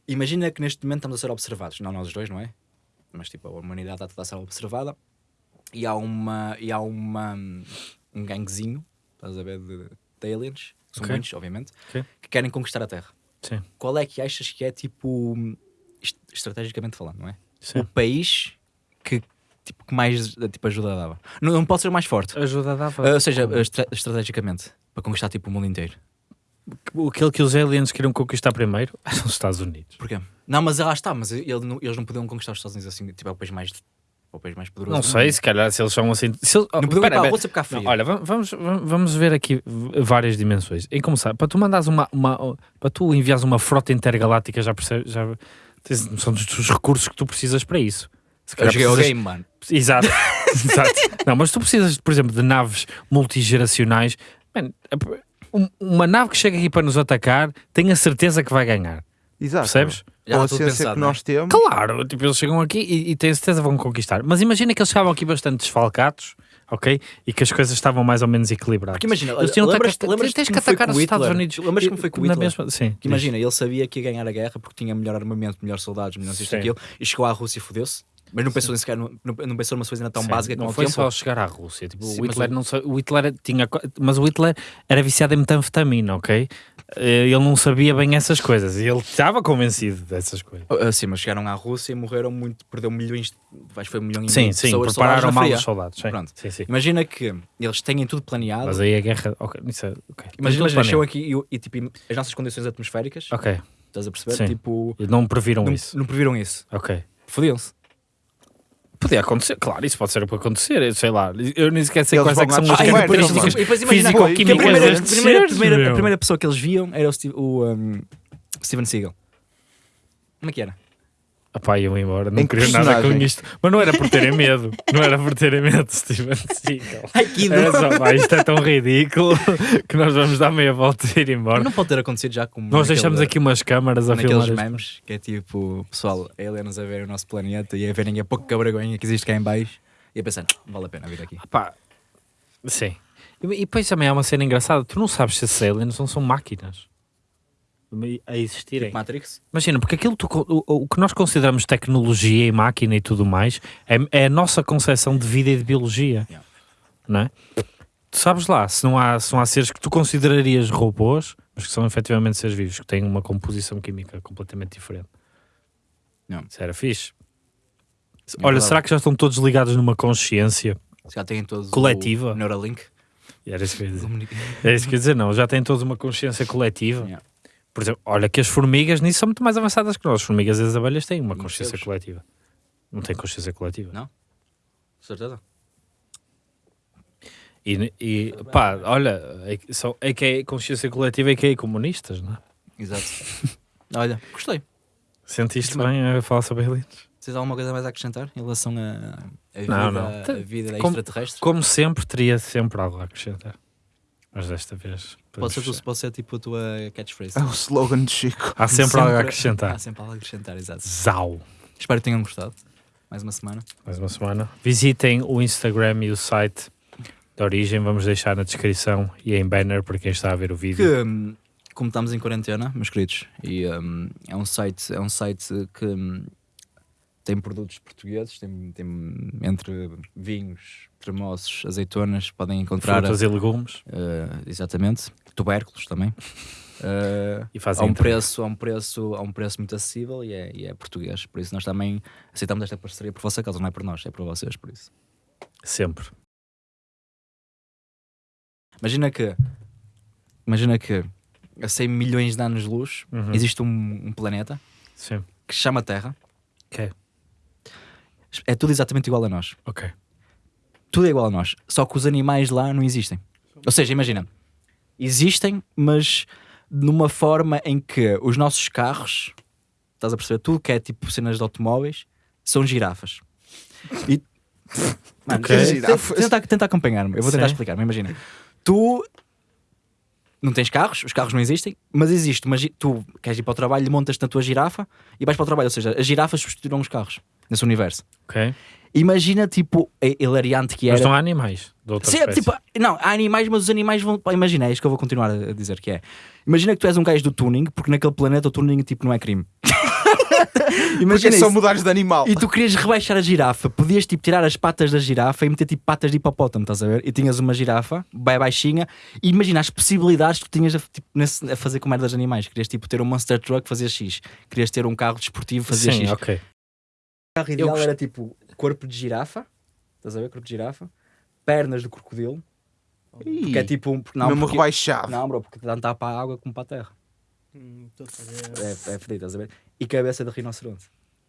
Imagina que neste momento estamos a ser observados, não nós os dois, não é? Mas tipo, a humanidade está toda a ser observada e há uma. E há uma. Um ganguezinho, estás a ver, de, de aliens, que são Ok. muitos, obviamente, Ok. que querem conquistar a Terra. Sim. Qual é que achas que é tipo. est- Estrategicamente falando, não é? Sim. o país que, tipo, que mais tipo, ajuda dava. Não, não pode ser o mais forte. Ajuda dava. Ah, ou seja, estra- estrategicamente, para conquistar tipo, o mundo inteiro. Aquele que os aliens queriam conquistar primeiro (laughs) são os Estados Unidos. Porquê? Não, mas lá está, mas ele não- eles não podiam conquistar os Estados Unidos assim, tipo, é o país mais, é o país mais poderoso. Não sei, se calhar se eles são assim. Se eles, Não oh, podiam ir pera, para a pera. cá Não, frio. olha, va- vamos, vamos ver aqui várias dimensões. Em começar, para tu mandares uma, uma para tu enviares uma frota intergaláctica, já percebes, já tens noção dos, dos recursos que tu precisas para isso. Se Eu calhar joguei o precisas- game, mano. Exato, (laughs) exato. Não, mas tu precisas, por exemplo, de naves multigeracionais. Man, um- uma nave que chega aqui para nos atacar, tenho a certeza que vai ganhar. Exato. Percebes? Já com a ciência pensado, que é? nós temos. Claro, tipo, eles chegam aqui e, e têm certeza que vão conquistar. Mas imagina que eles chegavam aqui bastante desfalcados, ok? E que as coisas estavam mais ou menos equilibradas. Porque imagina, Eles tinham lembras, que- lembras tens que atacar os Estados? Unidos. Lembras como foi com o Hitler? mesma- Sim, Que imagina, ele sabia que ia ganhar a guerra porque tinha melhor armamento, melhor soldados, melhor isto e aquilo, e chegou à Rússia e fodeu-se. Mas não pensou, sequer, não, não não pensou numa coisa ainda tão Sim, básica não como o foi tempo. só chegar à Rússia. Tipo, Sim, o, Hitler o- não o Hitler tinha. Mas o Hitler era viciado em metanfetamina, ok? Eh, Ele não sabia bem essas coisas e ele estava convencido dessas coisas. Ah, sim, mas chegaram à Rússia e morreram muito, perdeu milhões, acho que foi um milhão e Sim, sim, pessoas prepararam mal os soldados. Sim, Pronto. sim, sim. Imagina que eles têm tudo planeado. Mas aí a guerra. ok, isso é- ok. Imagina, eles aqui e, e, tipo, as nossas condições atmosféricas, Ok, estás a perceber? Sim. Tipo, não previram não, isso. não previram isso. Ok. Fodiam-se. Podia acontecer, claro, isso pode ser para acontecer, eu sei lá. Eu nem sequer sei Eles quais é que são as e características depois- depois imagina- que a físico-químicas primeira, destes primeira, seres, primeira, a primeira pessoa que eles viam era o, Steve- o, um, Steven Seagal. Como é que era? Epá, eu ia embora, não Em queria nada com isto. Mas não era por terem medo, não era por terem medo, Steven Seagal. (laughs) Ai, que Era só, pá, isto é tão ridículo (laughs) que nós vamos dar meia volta e ir embora. Não pode ter acontecido já como Nós naquele- deixamos aqui umas câmaras a filmar. naqueles as- memes que é tipo, pessoal, aliens a ver o nosso planeta e a verem a pouco cabragonha que existe cá em baixo e a pensar, vale a pena vir aqui. Pá, sim. E, e depois também há uma cena engraçada. Tu não sabes se esses aliens não são máquinas a existirem. Matrix? Imagina, porque aquilo tu o, o que nós consideramos tecnologia e máquina e tudo mais é, é a nossa concepção de vida e de biologia. Yeah. Não é? Tu sabes lá, se não, há, se não há seres que tu considerarias robôs, mas que são efetivamente seres vivos, que têm uma composição química completamente diferente. Não. Isso era fixe. É Olha, será que já estão todos ligados numa consciência? Já têm todos Coletiva. o Neuralink. Era isso que eu ia dizer. É isso que eu ia dizer, não. Já têm todos uma consciência coletiva. Yeah. Por exemplo, olha que as formigas nisso são muito mais avançadas que nós. As formigas e as abelhas têm uma consciência coletiva. Não têm consciência coletiva. Não. Certeza? E, e pá, olha, é, que são, é que é consciência coletiva e que é comunistas, não é? Exato. (laughs) Olha, gostei. Sentiste Muito bem a falar sobre aliens? Vocês alguma coisa mais a acrescentar em relação a, a vida, Não, não. A vida Como- extraterrestre? Como sempre, teria sempre algo a acrescentar. Mas desta vez. Pode ser, tu- pode ser tipo a tua catchphrase. É o slogan de Chico. Há sempre, algo a acrescentar. Há sempre algo a acrescentar, exato. Zau. Espero que tenham gostado. Mais uma semana. Mais uma semana. Visitem o Instagram e o site da Origem. Vamos deixar na descrição e em banner para quem está a ver o Que, vídeo. hum, como estamos em quarentena, meus queridos, e hum, é um site, é um site que hum, tem produtos portugueses, tem, tem entre vinhos, tremoços, azeitonas, podem encontrar Frutas e legumes. eh, exatamente, tubérculos também. (laughs) Eh, E a fazem um entrega. preço, a um preço, a um preço muito acessível e é, e é português. Por isso nós também aceitamos esta parceria por vossa causa, não é por nós, é por vocês, por isso. Sempre. Imagina que imagina que a 100 milhões de anos de luz Uhum. existe um, um planeta Sim. que se chama Terra. Ok. É tudo exatamente igual a nós. Ok. Tudo é igual a nós. Só que os animais lá não existem. Ou seja, imagina, existem, mas numa forma em que os nossos carros, estás a perceber? Tudo que é tipo cenas de automóveis são girafas. E. (laughs) Mano, Ok. tenta- Girafas. Tenta, tenta acompanhar-me. Eu vou tentar Sim. explicar. Mas imagina, tu não tens carros, os carros não existem, mas existe gi- Tu queres ir para o trabalho, montas na tua girafa e vais para o trabalho. Ou seja, as girafas substituíram os carros nesse universo. Ok. Imagina, tipo, a hilariante que era. Mas não há animais de outra Sim, espécie. tipo, não, há animais, mas os animais vão. Imagina, é isto que eu vou continuar a a dizer que é. Imagina que tu és um gajo do tuning, porque naquele planeta o tuning tipo, não é crime. (laughs) (laughs) Porque imagina é só mudares de animal. E tu querias rebaixar a girafa, podias tipo tirar as patas da girafa e meter tipo patas de hipopótamo, estás a ver? E tinhas uma girafa, bem baixinha, e imagina as possibilidades que tu tinhas a, tipo, nesse- a fazer com merda dos animais. Querias tipo ter um Monster Truck, fazia X. Querias ter um carro desportivo, fazia Sim, X. ok. O carro Eu ideal gost- era tipo corpo de girafa, estás a ver? Corpo de girafa, pernas de crocodilo, porque é tipo um. Não, Mesmo porque, rebaixado. não, bro, porque tanto para a água como para a terra. Hum, fazer. É, é fedido, estás a ver? E cabeça de rinoceronte.